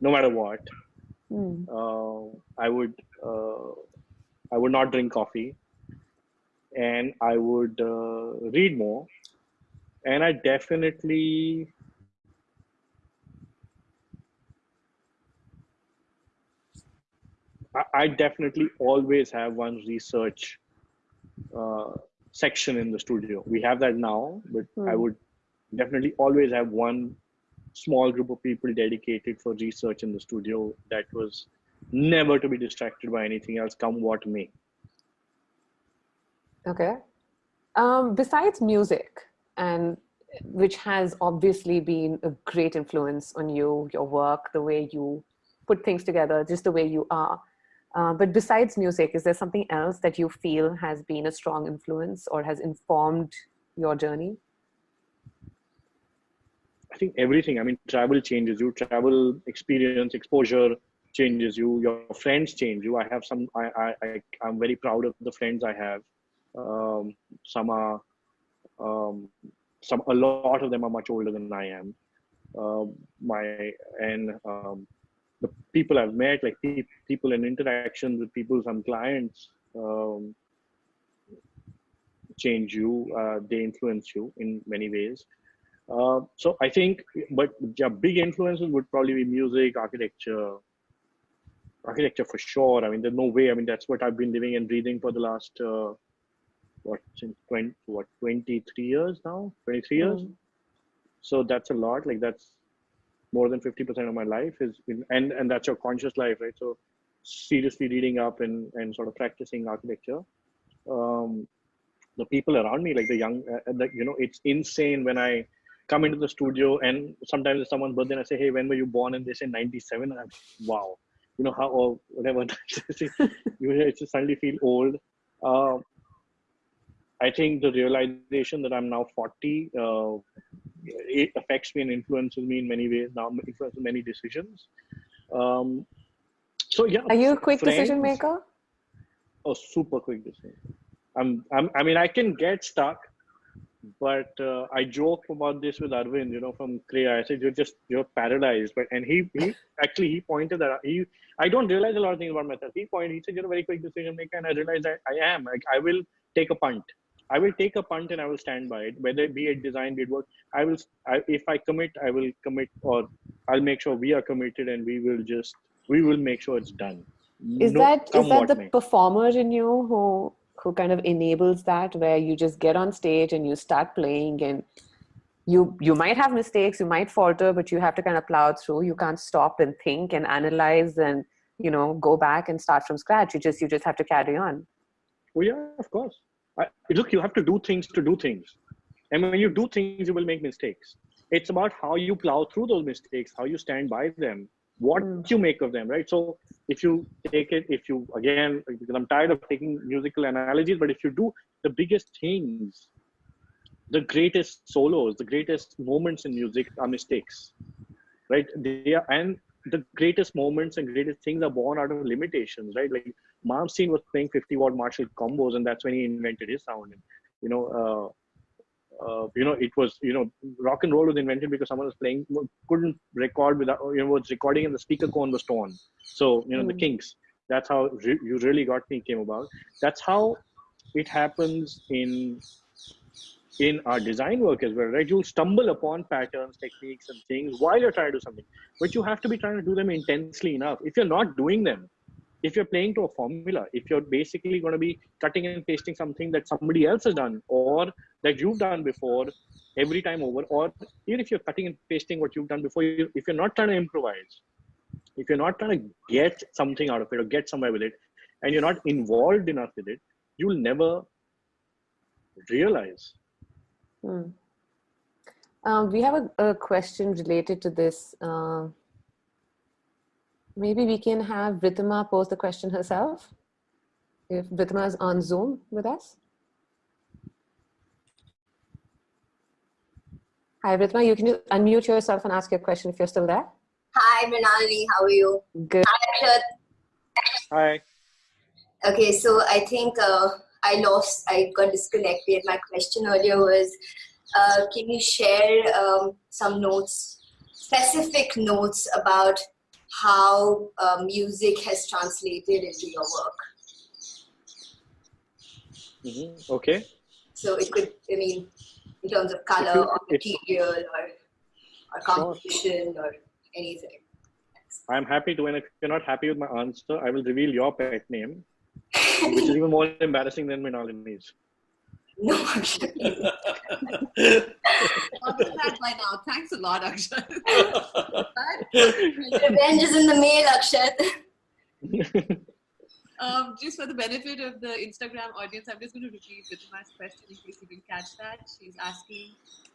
no matter what.
Hmm.
uh, i would uh, i would not drink coffee and I would uh, read more. And I definitely I definitely always have one research uh, section in the studio. We have that now, but. I hmm. would definitely always have one small group of people dedicated for research in the studio that was never to be distracted by anything else, come what may.
Okay. Um, besides music, and which has obviously been a great influence on you, your work, the way you put things together, just the way you are. Uh, but besides music, is there something else that you feel has been a strong influence or has informed your journey?
I think everything. I mean, travel changes you. Travel experience, exposure changes you. Your friends change you. I have some. I I, I I'm very proud of the friends I have. Um, some are, um, some a lot of them are much older than I am. Uh, my and um, the people I've met, like pe- people in interactions with people, some clients, um, change you. Uh, they influence you in many ways. Uh, so I think, but yeah, big influences would probably be music, architecture, architecture for sure. I mean, there's no way. I mean, that's what I've been living and breathing for the last uh, what since 20 what 23 years now, 23 years. Mm. So that's a lot. Like that's more than 50% of my life is in, and and that's your conscious life right so seriously reading up and and sort of practicing architecture um, the people around me like the young uh, the, you know it's insane when i come into the studio and sometimes it's someone's birthday and i say hey when were you born and they say 97 and i'm wow you know how or whatever you just suddenly feel old uh, i think the realization that i'm now 40 uh, it affects me and influences me in many ways now influences many decisions. Um, so yeah.
Are you a quick friends, decision maker?
A super quick decision. I'm, I'm i mean i can get stuck but uh, i joke about this with arvind you know from Kreya. i said you're just you're paralyzed. But and he he actually he pointed that he i don't realize a lot of things about myself. He pointed he said you're a very quick decision maker and i realized that i am. Like i will take a punt I will take a punt and I will stand by it, whether it be it design, be it work. I will, I, if I commit, I will commit, or I'll make sure we are committed, and we will just, we will make sure it's done.
Is no, that is that the may. performer in you who who kind of enables that, where you just get on stage and you start playing, and you you might have mistakes, you might falter, but you have to kind of plow through. You can't stop and think and analyze and you know go back and start from scratch. You just you just have to carry on.
Well, yeah, of course I, look, you have to do things to do things. And when you do things, you will make mistakes. It's about how you plow through those mistakes, how you stand by them, what mm. you make of them, right? So if you take it, if you, again, because I'm tired of taking musical analogies, but if you do the biggest things, the greatest solos, the greatest moments in music are mistakes, right? They are, and the greatest moments and greatest things are born out of limitations, right? Like Malmsteen was playing 50 watt Marshall combos, and that's when he invented his sound. And, you know, uh, uh, you know, it was, you know, rock and roll was invented because someone was playing, couldn't record without, you know, was recording and the speaker cone was torn. So, you know, mm. the hmm. Kinks, that's how re- You Really Got Me came about. That's how it happens in in our design work as well, right? You'll stumble upon patterns, techniques, and things while you're trying to do something, but you have to be trying to do them intensely enough. If you're not doing them, if you're playing to a formula, if you're basically going to be cutting and pasting something that somebody else has done or that you've done before every time over, or even if you're cutting and pasting what you've done before, if you're not trying to improvise, if you're not trying to get something out of it or get somewhere with it, and you're not involved enough with it, you'll never realize
Hmm. Um, we have a, a, question related to this. Uh, maybe we can have Ritima pose the question herself. If Ritima is on Zoom with us. Hi, Ritima, you can unmute yourself and ask your question if you're still there.
Hi, Mrinalini, how are you?
Good.
Hi,
Hi.
Okay, so I think uh, I lost, I got disconnected. My question earlier was, uh, can you share um, some notes, specific notes about how uh, music has translated into your work?
Mhm. Okay.
So it could, I mean, in terms of color or material or or composition or anything.
I'm happy to. And if you're not happy with my answer, I will reveal your pet name, which is even more embarrassing than Mrinalini's.
No, actually.
Answer that by now. Thanks a lot, Akshat.
Revenge is in the mail, Akshat.
um, just for the benefit of the Instagram audience, I'm just going to repeat Ritima's question in case you didn't catch that. She's asking,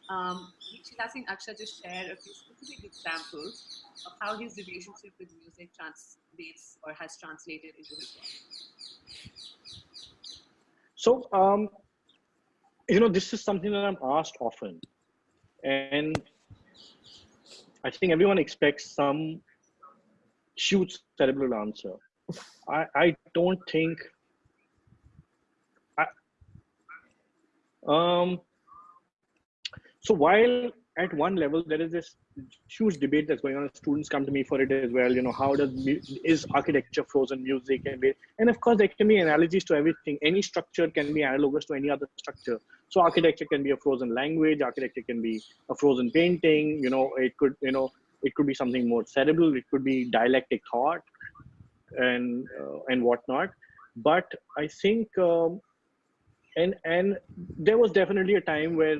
um, she's asking Akshat to share a few specific examples of how his relationship with music translates or has translated into his work.
So, um, you know, this is something that I'm asked often. And I think everyone expects some huge cerebral answer. I, I don't think. I, um, so while at one level there is this huge debate that's going on, students come to me for it as well. You know, how does is architecture frozen music and and of course there can be analogies to everything. Any structure can be analogous to any other structure. So architecture can be a frozen language. Architecture can be a frozen painting. You know, it could you know it could be something more cerebral. It could be dialectic thought and uh, and whatnot. But I think um, and and there was definitely a time where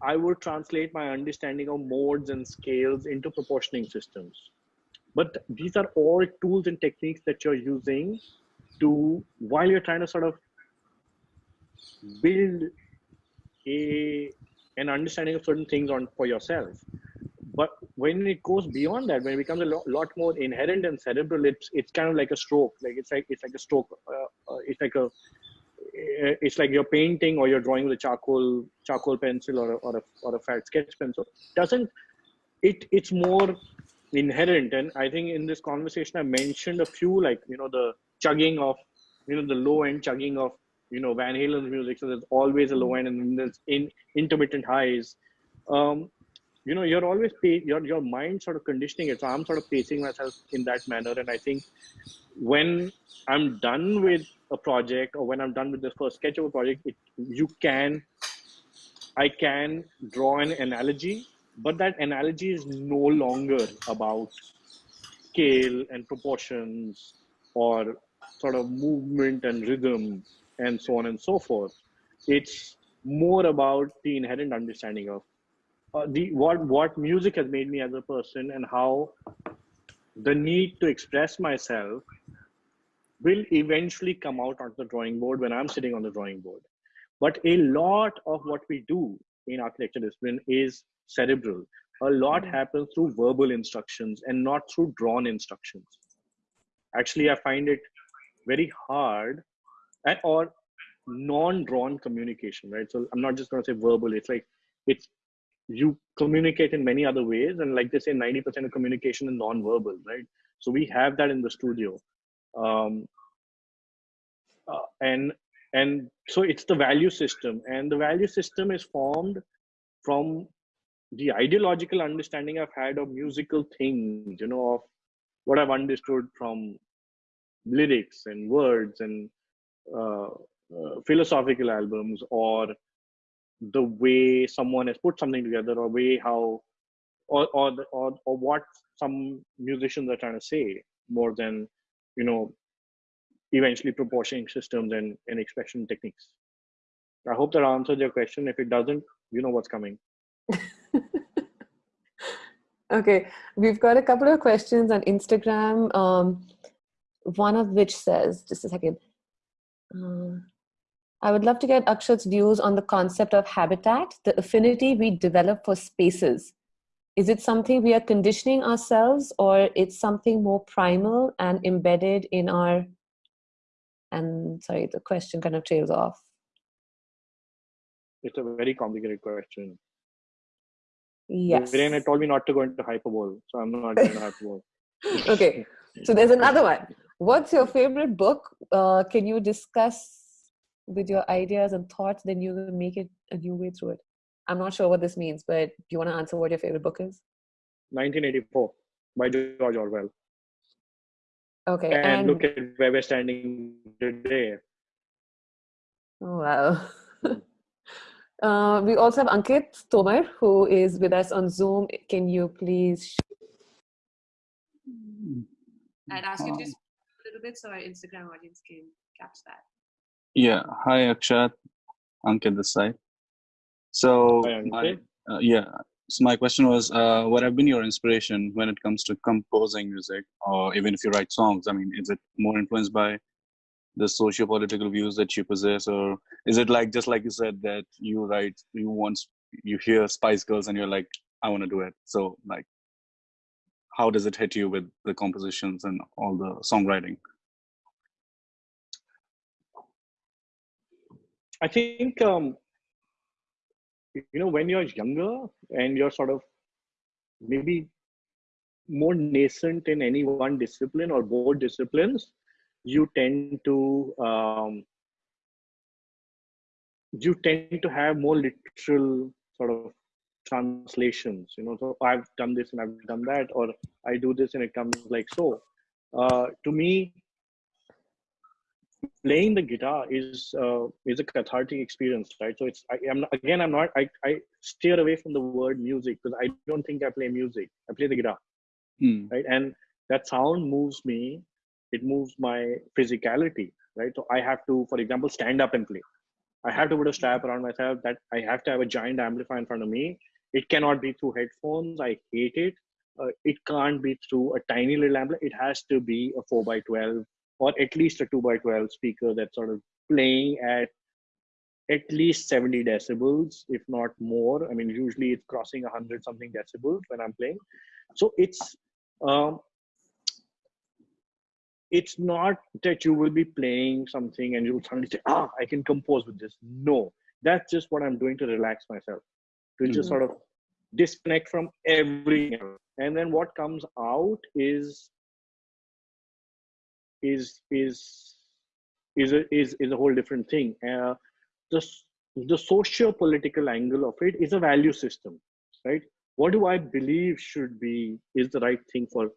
I would translate my understanding of modes and scales into proportioning systems. But these are all tools and techniques that you're using to while you're trying to sort of build a an understanding of certain things on for yourself. But when it goes beyond that, when it becomes a lot, lot more inherent and cerebral, it's it's kind of like a stroke. Like it's like it's like a stroke. Uh, uh, it's like a it's like you're painting or you're drawing with a charcoal charcoal pencil or a, or a, or a fat sketch pencil doesn't it it's more inherent and i think in this conversation i mentioned a few like you know the chugging of you know the low end chugging of you know van halen's music so there's always a low end and then there's in intermittent highs. Um you know you're always pay, your your mind sort of conditioning it so i'm sort of pacing myself in that manner and i think when i'm done with a project or when i'm done with the first sketch of a project it, you can i can draw an analogy but that analogy is no longer about scale and proportions or sort of movement and rhythm and so on and so forth it's more about the inherent understanding of uh, the what what music has made me as a person and how the need to express myself will eventually come out on the drawing board when I'm sitting on the drawing board. But a lot of what we do in architecture discipline is cerebral. A lot happens through verbal instructions and not through drawn instructions. Actually, I find it very hard and or non-drawn communication, right? So I'm not just going to say verbal. It's like it's you communicate in many other ways, and like they say, 90% of communication is non-verbal, right? So we have that in the studio um, uh, and and so it's the value system and the value system is formed from the ideological understanding i've had of musical things you know of what i've understood from lyrics and words and uh, uh, philosophical albums or the way someone has put something together or way how or or, or or what some musicians are trying to say more than you know eventually proportioning systems and, and expression techniques. I hope that answers your question. If it doesn't you know what's coming.
Okay we've got a couple of questions on instagram um, one of which says just a second uh, i would love to get akshat's views on the concept of habitat the affinity we develop for spaces. Is it something we are conditioning ourselves or it's something more primal and embedded in our and sorry the question kind of trails off.
It's a very complicated question.
Yes.
Virena told me not to go into hyperbole so i'm not going to hyperbole.
Okay so there's another one what's your favorite book uh, can you discuss with your ideas and thoughts then you will make it a new way through it i'm not sure what this means but do you want to answer what your favorite book is
1984 by george orwell
okay
and,
and,
look at where we're standing today
Oh, wow. uh, we also have Ankit Tomar, who is with us on Zoom. Can you please?
I'd ask you to just a little bit so our Instagram audience can catch that.
Yeah. Hi, Akshat. Ankit this side. So,
Hi,
my, uh, yeah. So my question was, uh, what have been your inspiration when it comes to composing music, or even if you write songs? I mean, is it more influenced by the socio-political views that you possess, or is it like just like you said that you write, you once you hear Spice Girls and you're like, I want to do it. So like, how does it hit you with the compositions and all the songwriting?
I think um, you know when you're younger and you're sort of maybe more nascent in any one discipline or both disciplines, you tend to um, you tend to have more literal sort of translations. You know, so I've done this and I've done that, or I do this and it comes like so. Uh, to me, playing the guitar is uh, is a cathartic experience right so it's I, am again i'm not I, I steer away from the word music because i don't think i play music i play the guitar
Hmm.
right and that sound moves me it moves my physicality right so i have to for example stand up and play i have to put a strap around myself that i have to have a giant amplifier in front of me it cannot be through headphones. I hate it. Uh, it can't be through a tiny little amplifier it has to be a 4 by 12 or at least a 2 by 12 speaker that's sort of playing at at least 70 decibels if not more. I mean usually it's crossing 100 something decibels when i'm playing. So it's um, it's not that you will be playing something and you'll suddenly say ah i can compose with this. No. That's just what i'm doing to relax myself to just
Mhm.
sort of disconnect from everything else. and then what comes out is is is is a, is is a whole different thing. Uh, the the socio-political angle of it is a value system, right? What do I believe should be is the right thing for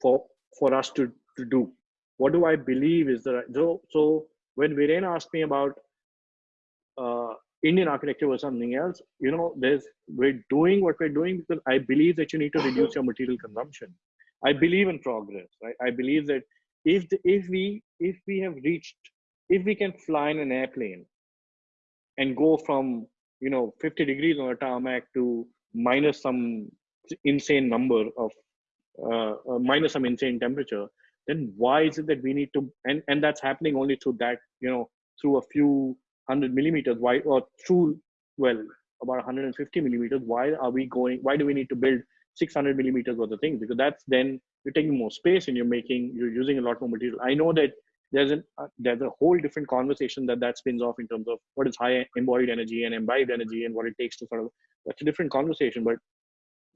for for us to to do? What do I believe is the right? So so when Viren asked me about uh, Indian architecture or something else, you know, there's we're doing what we're doing because I believe that you need to reduce your material consumption. I believe in progress, right? I believe that if the, if we if we have reached if we can fly in an airplane and go from you know 50 degrees on a tarmac to minus some insane number of uh, uh, minus some insane temperature then why is it that we need to and and that's happening only through that you know through a few hundred millimeters why or through well about 150 millimeters why are we going why do we need to build 600 millimeters worth of things? Because that's then you're taking more space and you're making you're using a lot more material. I know that there's an uh, there's a whole different conversation that that spins off in terms of what is high embodied energy and imbibed energy and what it takes to sort of that's a different conversation but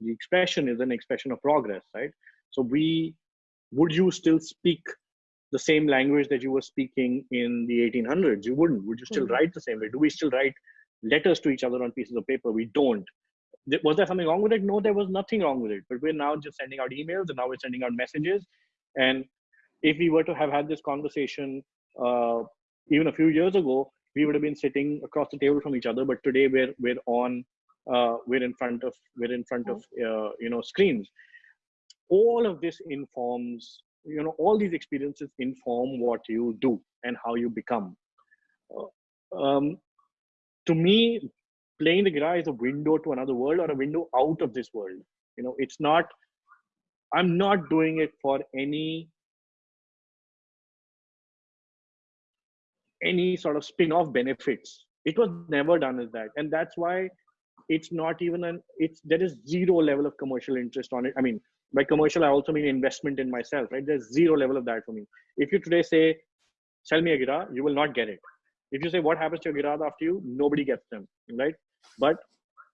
the expression is an expression of progress right? So we would you still speak the same language that you were speaking in the 1800s you wouldn't. Would you still
Mhm.
write the same way? Do we still write letters to each other on pieces of paper? We don't. Was there something wrong with it? No there was nothing wrong with it. But we're now just sending out emails and now we're sending out messages. And if we were to have had this conversation uh, even a few years ago we would have been sitting across the table from each other. But today we're we're on uh, we're in front of we're in front of uh, you know screens. All of this informs you know all these experiences inform what you do and how you become. Uh, um, to me playing the guitar is a window to another world or a window out of this world. You know it's not i'm not doing it for any any sort of spin-off benefits. It was never done as that. And that's why it's not even an it's there is zero level of commercial interest on it. I mean by commercial i also mean investment in myself right? There's zero level of that for me. If you today say sell me a guitar you will not get it. If you say what happens to your guitars after you? Nobody gets them right? But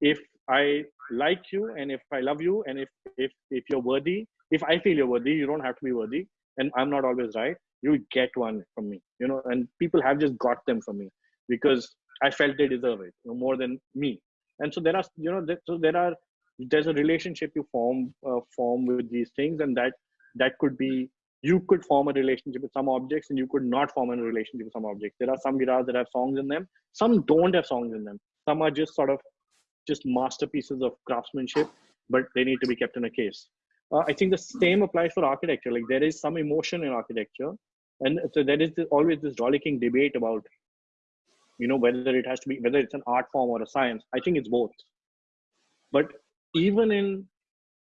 if i like you and if i love you and if if if you're worthy if i feel you're worthy you don't have to be worthy and i'm not always right you get one from me you know? And people have just got them from me because i felt they deserve it you know, more than me. And so there are you know so there are there's a relationship you form uh, form with these things and that that could be you could form a relationship with some objects and you could not form a relationship with some objects. There are some guitars that have songs in them, some don't have songs in them. Some are just sort of just masterpieces of craftsmanship, but they need to be kept in a case. Uh, I think the same applies for architecture. Like there is some emotion in architecture, and so there is this, always this rollicking debate about, you know, whether it has to be whether it's an art form or a science. I think it's both. But even in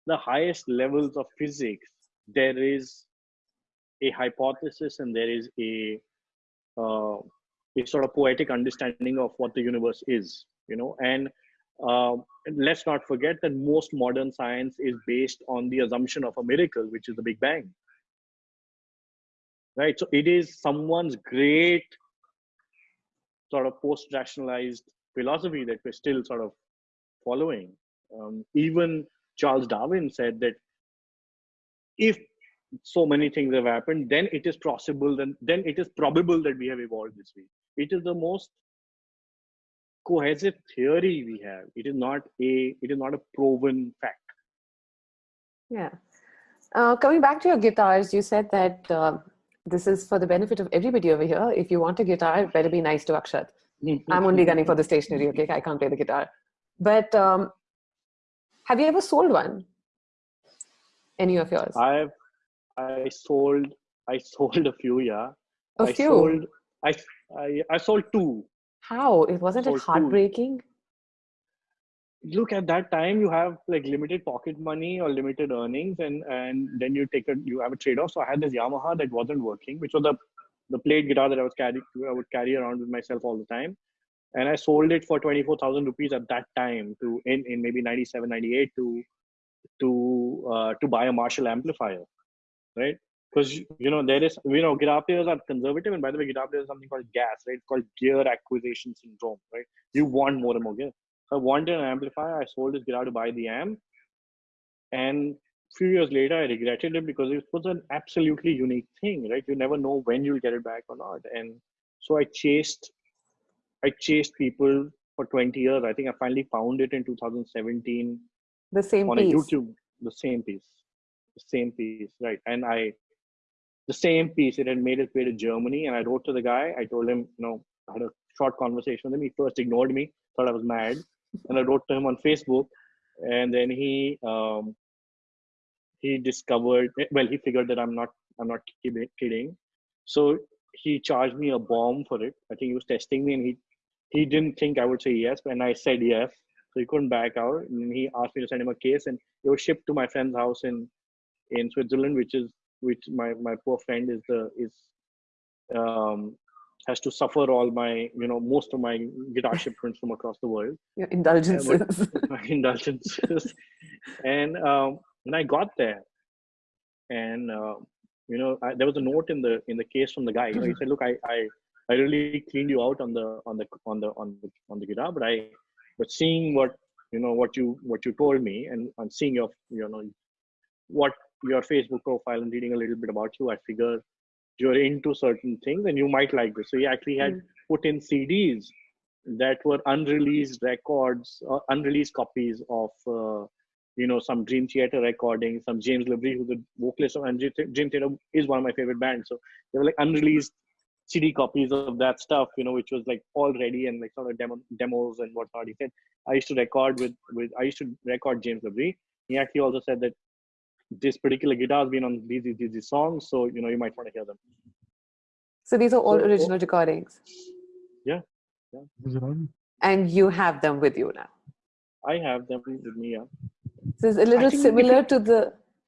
the highest levels of physics, there is a hypothesis and there is a uh, a sort of poetic understanding of what the universe is you know? And uh, let's not forget that most modern science is based on the assumption of a miracle which is the big bang. Right? So it is someone's great sort of post-rationalized philosophy that we're still sort of following um, even charles darwin said that if so many things have happened then it is possible then then it is probable that we have evolved this way. It is the most cohesive theory we have. It is not a it is not a proven fact.
Yeah. Uh, coming back to your guitars you said that uh, this is for the benefit of everybody over here. If you want a guitar it better be nice to akshat. I'm only gunning for the stationery okay? I can't play the guitar. But um, have you ever sold one any of yours
i've I sold I sold a few, yeah.
A
I
few?
sold I I, I sold two.
How? It wasn't it
Sold two.
heartbreaking?
Look at that time you have like limited pocket money or limited earnings and and then you take a you have a trade-off. So I had this Yamaha that wasn't working, which was the the plate guitar that I was carrying I would carry around with myself all the time. And I sold it for 24,000 rupees at that time to in, in maybe 97, 98 to to uh, to buy a Marshall amplifier right? Because you know there is you know guitar players are conservative, and by the way, guitar players something called gas, right? It's called gear acquisition syndrome, right? You want more and more gear. So I wanted an amplifier. I sold this guitar to buy the amp, and a few years later, I regretted it because it was an absolutely unique thing, right? You never know when you'll get it back or not, and so I chased, I chased people for 20 years. I think I finally found it in 2017
The same
on
piece.
a YouTube, the same piece, the same piece, right? And I, the same piece, it had made its way to Germany, and I wrote to the guy. I told him, you know, I had a short conversation with him. He first ignored me, thought I was mad, and I wrote to him on Facebook, and then he, um, he discovered, well, he figured that I'm not, I'm not kidding- kidding, so he charged me a bomb for it. I think he was testing me, and he, he didn't think I would say yes, and I said yes. So he couldn't back out, and he asked me to send him a case, and it was shipped to my friend's house in in Switzerland, which is which my my poor friend is the is um has to suffer all my you know most of my guitar shipments from across the world
Your indulgences.
my indulgences and um when i got there and uh, you know I, there was a note in the in the case from the guy you know he said look i i i really cleaned you out on the on the on the on the on the guitar but i but seeing what you know what you what you told me and and seeing your you know what your facebook profile and reading a little bit about you i figure you're into certain things and you might like this so he actually had
Mm.
put in cds that were unreleased records or unreleased copies of uh, you know some dream theater recordings some james labrie who's the vocalist of and dream theater is one of my favorite bands so they were like unreleased cd copies of that stuff you know which was like all ready and like sort of demo, demos and whatnot he said i used to record with with i used to record james labrie he actually also said that this particular guitar has been on these, these, these songs so you know you might want to hear them
so these are all
So-
original recordings. Yeah. yeah. And you have them with you now.
i have them with me yeah
So it's a little similar to the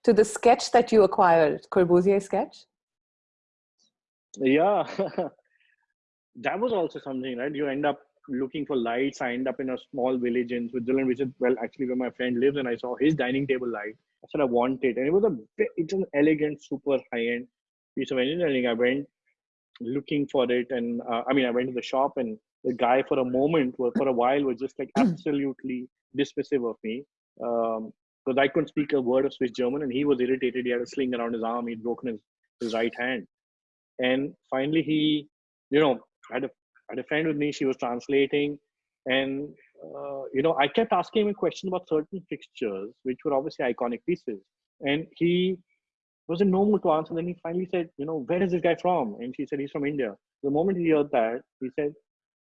to the sketch that you acquired, Corbusier sketch.
Yeah. That was also something right? You end up looking for lights. I end up in a small village in switzerland which is well actually where my friend lives and i saw his dining table light. I said i want it and it was a it's an elegant super high-end piece of engineering. I went looking for it and uh, i mean i went to the shop and the guy for a moment for a while was just like absolutely dismissive of me um because i couldn't speak a word of swiss german and he was irritated. He had a sling around his arm. He'd broken his, his right hand and finally he you know had a, had a friend with me she was translating and uh, you know i kept asking him a question about certain fixtures which were obviously iconic pieces and he was a no mood to answer. Then he finally said, you know, where is this guy from? And she said, he's from India. The moment he heard that, he said,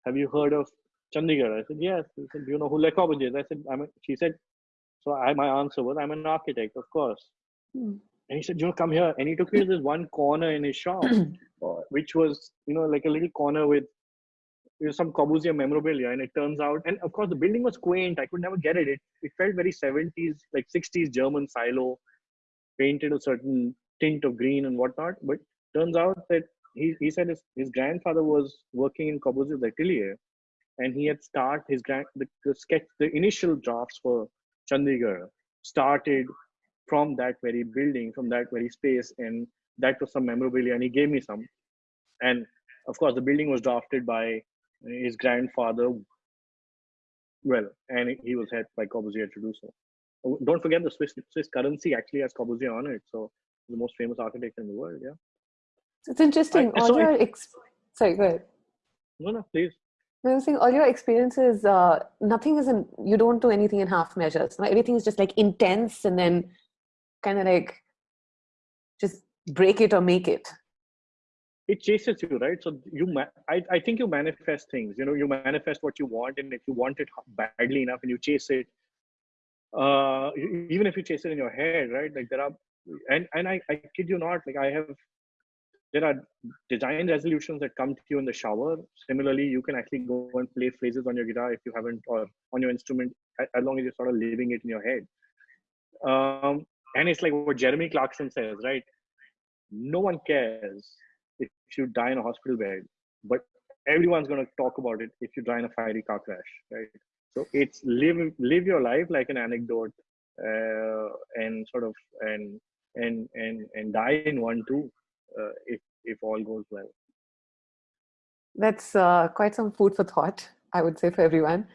have you heard of Chandigarh? I said, yes. He said, do you know who Le Corbusier is? I said, I'm she said, so I, my answer was, I'm an architect, of course.
Hmm.
And he said, you know, come here. And he took me to this one corner in his shop, uh, which was, you know, like a little corner with you know, some Corbusier memorabilia. And it turns out, and of course, the building was quaint. I could never get it. It, it felt very 70s, like 60s German silo, painted a certain tint of green and whatnot. But turns out that he, he said his, his grandfather was working in Corbusier's atelier and he had started his grand the, the sketch the initial drafts for Chandigarh started from that very building, from that very space, and that was some memorabilia. And he gave me some, and of course, the building was drafted by his grandfather. Well, and he was helped by Corbusier to do so. Oh, don't forget the Swiss Swiss currency actually has Corbusier on it, so the most famous architect in the world. Yeah,
It's interesting.
I-
all your ex- sorry, go ahead.
no, no, please.
I was saying all your experiences, uh, nothing is in, you don't do anything in half measures. Everything is just like intense and then kind of like just break it or make it.
it chases you right? So you I, I think you manifest things you know you manifest what you want and if you want it badly enough and you chase it uh even if you chase it in your head right? Like there are and and i, I kid you not like i have there are design resolutions that come to you in the shower. Similarly you can actually go and play phrases on your guitar if you haven't or on your instrument as long as you're sort of living it in your head. Um and it's like what jeremy clarkson says right no one cares if you die in a hospital bed, but everyone's going to talk about it if you die in a fiery car crash, right? So it's live live your life like an anecdote, uh, and sort of and and and and die in one too, uh, if if all goes well.
That's uh, quite some food for thought, I would say, for everyone.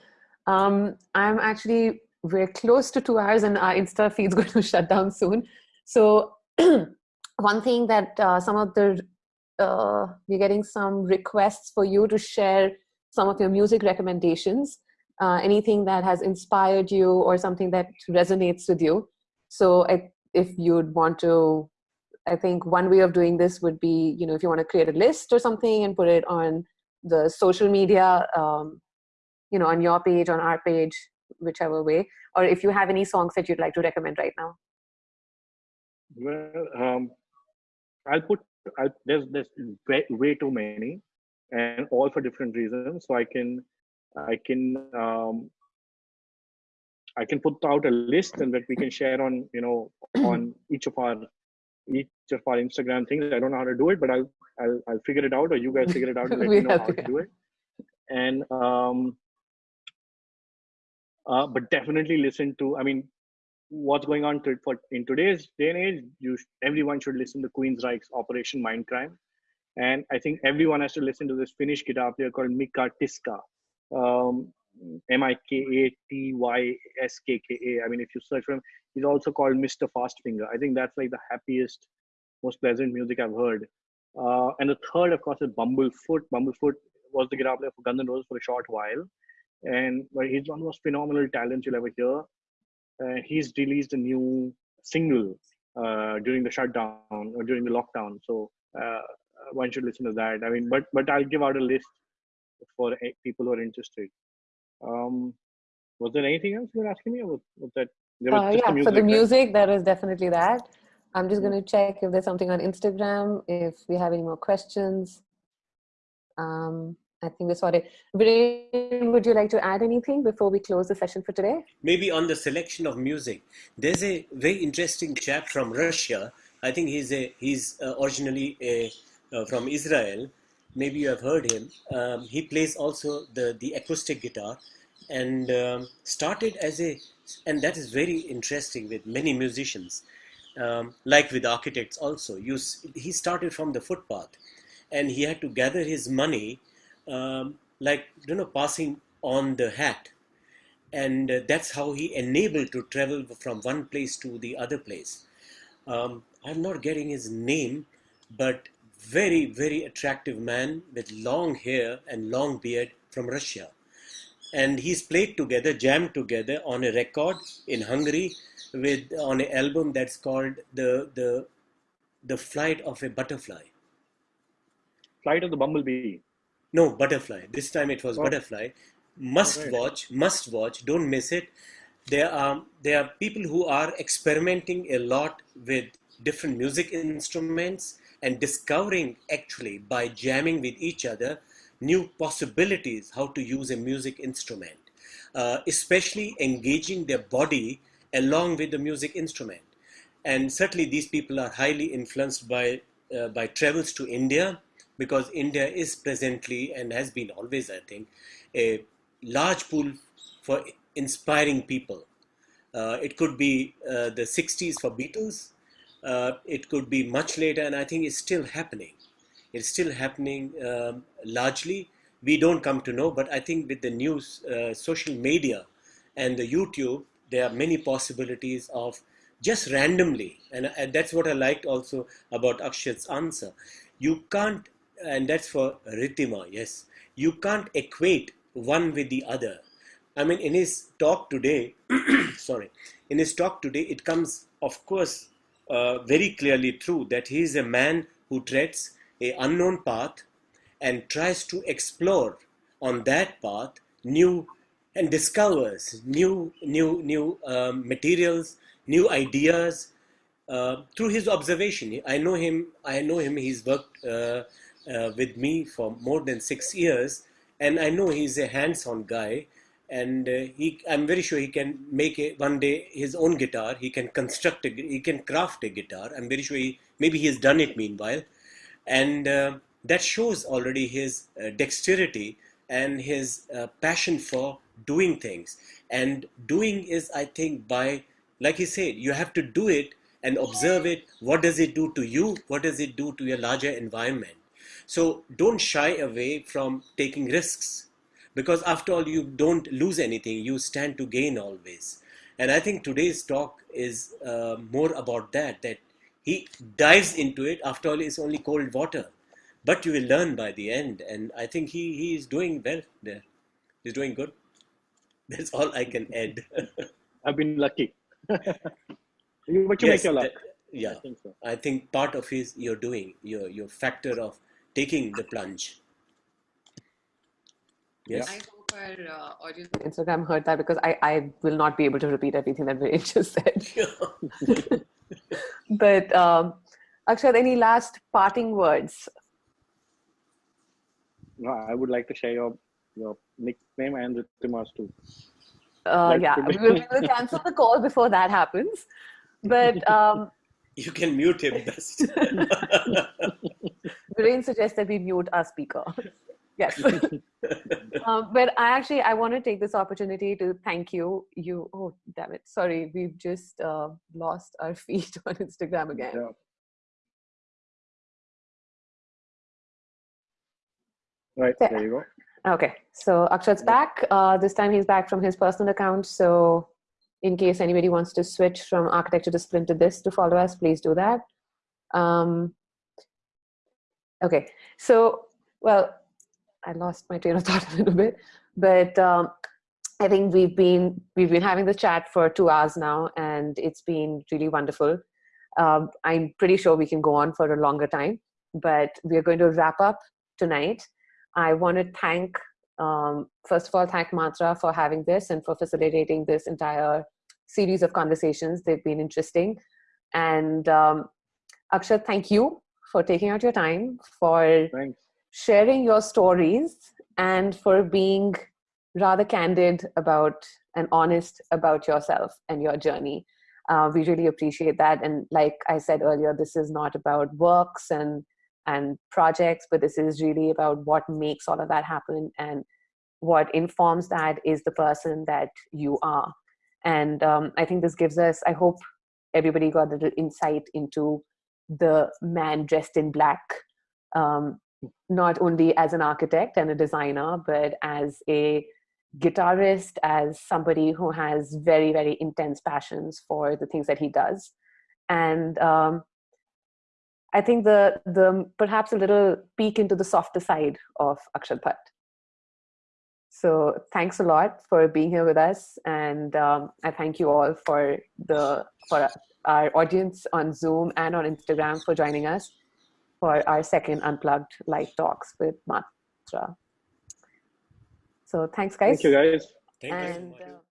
Um, I'm actually, we're close to two hours and our Insta feed's going to shut down soon. So, one thing that uh, some of the, uh, we're getting some requests for you to share some of your music recommendations, uh, anything that has inspired you or something that resonates with you. So, I, if you'd want to I think one way of doing this would be, you know, if you want to create a list or something and put it on the social media, um, you know, on your page, on our page, whichever way, or if you have any songs that you'd like to recommend right now.
Well, um, I'll put I'll, there's there's way, way too many, and all for different reasons. So I can I can um, I can put out a list and that we can share on you know on each of our each of our Instagram things. I don't know how to do it, but I'll I'll, I'll figure it out, or you guys figure it out and let me know how to do it. And um, uh, but definitely listen to. I mean, what's going on to, for in today's day and age? You sh- everyone should listen to Queen's Queensryche's Operation Mindcrime, and I think everyone has to listen to this Finnish guitar player called Mika Tyyskä. Um, M I mean, if you search for him, he's also called Mr. Fastfinger. I think that's like the happiest, most pleasant music I've heard. Uh, and the third, of course, is Bumblefoot. Bumblefoot was the guitar player for Guns N' Roses for a short while, and well, he's one of the most phenomenal talents you'll ever hear. Uh, he's released a new single uh, during the shutdown or during the lockdown, so uh, one should listen to that. I mean, but but I'll give out a list for people who are interested. Um, was there anything else you were asking me, or was, was that? There was
Uh, yeah,
the
for the
right?
music, there is definitely that. I'm just going to check if there's something on Instagram, if we have any more questions. Um, I think we sorted. Viren, would you like to add anything before we close the session for today?
maybe on the selection of music there's a very interesting chap from russia i think he's a he's uh, originally a, uh, from israel maybe you have heard him um, he plays also the the acoustic guitar and um, started as a and that is very interesting with many musicians um, like with architects also you he started from the footpath and he had to gather his money um, like you know passing on the hat and uh, that's how he enabled to travel from one place to the other place. Um, I'm not getting his name, but very very attractive man with long hair and long beard from Russia, and he's played together, jammed together on a record in Hungary with on an album that's called the the the flight of a butterfly.
Flight of the Bumblebee.
No, butterfly. This time it was
Oh.
butterfly. Must
Alright.
watch, must watch. Don't miss it. There are there are people who are experimenting a lot with different music instruments and discovering actually by jamming with each other new possibilities how to use a music instrument, uh, especially engaging their body along with the music instrument. And certainly, these people are highly influenced by uh, by travels to India because India is presently and has been always, I think, a large pool for inspiring people. Uh, it could be uh, the 60s for Beatles. Uh, it could be much later, and I think it's still happening. It's still happening um, largely. We don't come to know, but I think with the news, uh, social media, and the YouTube, there are many possibilities of just randomly, and, and that's what I liked also about Akshat's answer. You can't, and that's for Ritima, yes, you can't equate one with the other. I mean, in his talk today, sorry, in his talk today, it comes, of course, uh, very clearly true that he is a man who treads a unknown path and tries to explore on that path new and discovers new new new um, materials, new ideas uh, through his observation. I know him. I know him. He's worked uh, uh, with me for more than six years, and I know he's a hands-on guy. And uh, he, I'm very sure he can make a, one day his own guitar. He can construct a, he can craft a guitar. I'm very sure he, maybe he has done it meanwhile, and uh, that shows already his uh, dexterity and his uh, passion for doing things. And doing is, I think, by like he said, you have to do it and observe it. What does it do to you? What does it do to your larger environment? So don't shy away from taking risks. Because after all you don't lose anything. You stand to gain always. And i think today's talk is uh, more about that that he dives into it. After all it's only cold water. But you will learn by the end. And i think he he is doing well there. He's doing good. That's all i can add.
I've been lucky. but you
Yes,
make your luck.
that- yeah.
I think so.
i think part of his your doing your your factor of taking the plunge yes
I hope our uh, audience.
Instagram heard that because I, I will not be able to repeat everything that Viren just said. but um, Akshat, any last parting words?
No, I would like to share your your nickname and Ritima's too.
Uh,
That
yeah, we will, we will cancel the call before that happens. But um,
you can mute him best
Viren suggests that we mute our speaker. yes. um, but I actually I want to take this opportunity to thank you. You oh damn it, sorry, we've just uh, lost our feed on Instagram again.
Yeah. Right,
Yeah.
there you go.
Okay, so Akshat's back. Uh, this time he's back from his personal account. So, in case anybody wants to switch from architecture to discipline to this to follow us, please do that. Um, okay, so well, I lost my train of thought a little bit, but um, I think we've been we've been having the chat for two hours now, and it's been really wonderful. Um, I'm pretty sure we can go on for a longer time, but we are going to wrap up tonight. I want to thank, um, first of all, thank Matra for having this and for facilitating this entire series of conversations. They've been interesting. And um, Akshat, thank you for taking out your time, for
Thanks.
sharing your stories, and for being rather candid about and honest about yourself and your journey. Uh, we really appreciate that. And like I said earlier, this is not about works and and projects, but this is really about what makes all of that happen and what informs that is the person that you are. And um, I think this gives us, I hope everybody got a little insight into the man dressed in black, um, not only as an architect and a designer, but as a guitarist, as somebody who has very, very intense passions for the things that he does. And um, I think the the perhaps a little peek into the softer side of Akshat Bhatt. So thanks a lot for being here with us, and um, I thank you all for the for our audience on Zoom and on Instagram for joining us for our second unplugged live talks with Matra. So thanks, guys.
Thank you, guys.
Thank you so
And
much.
uh,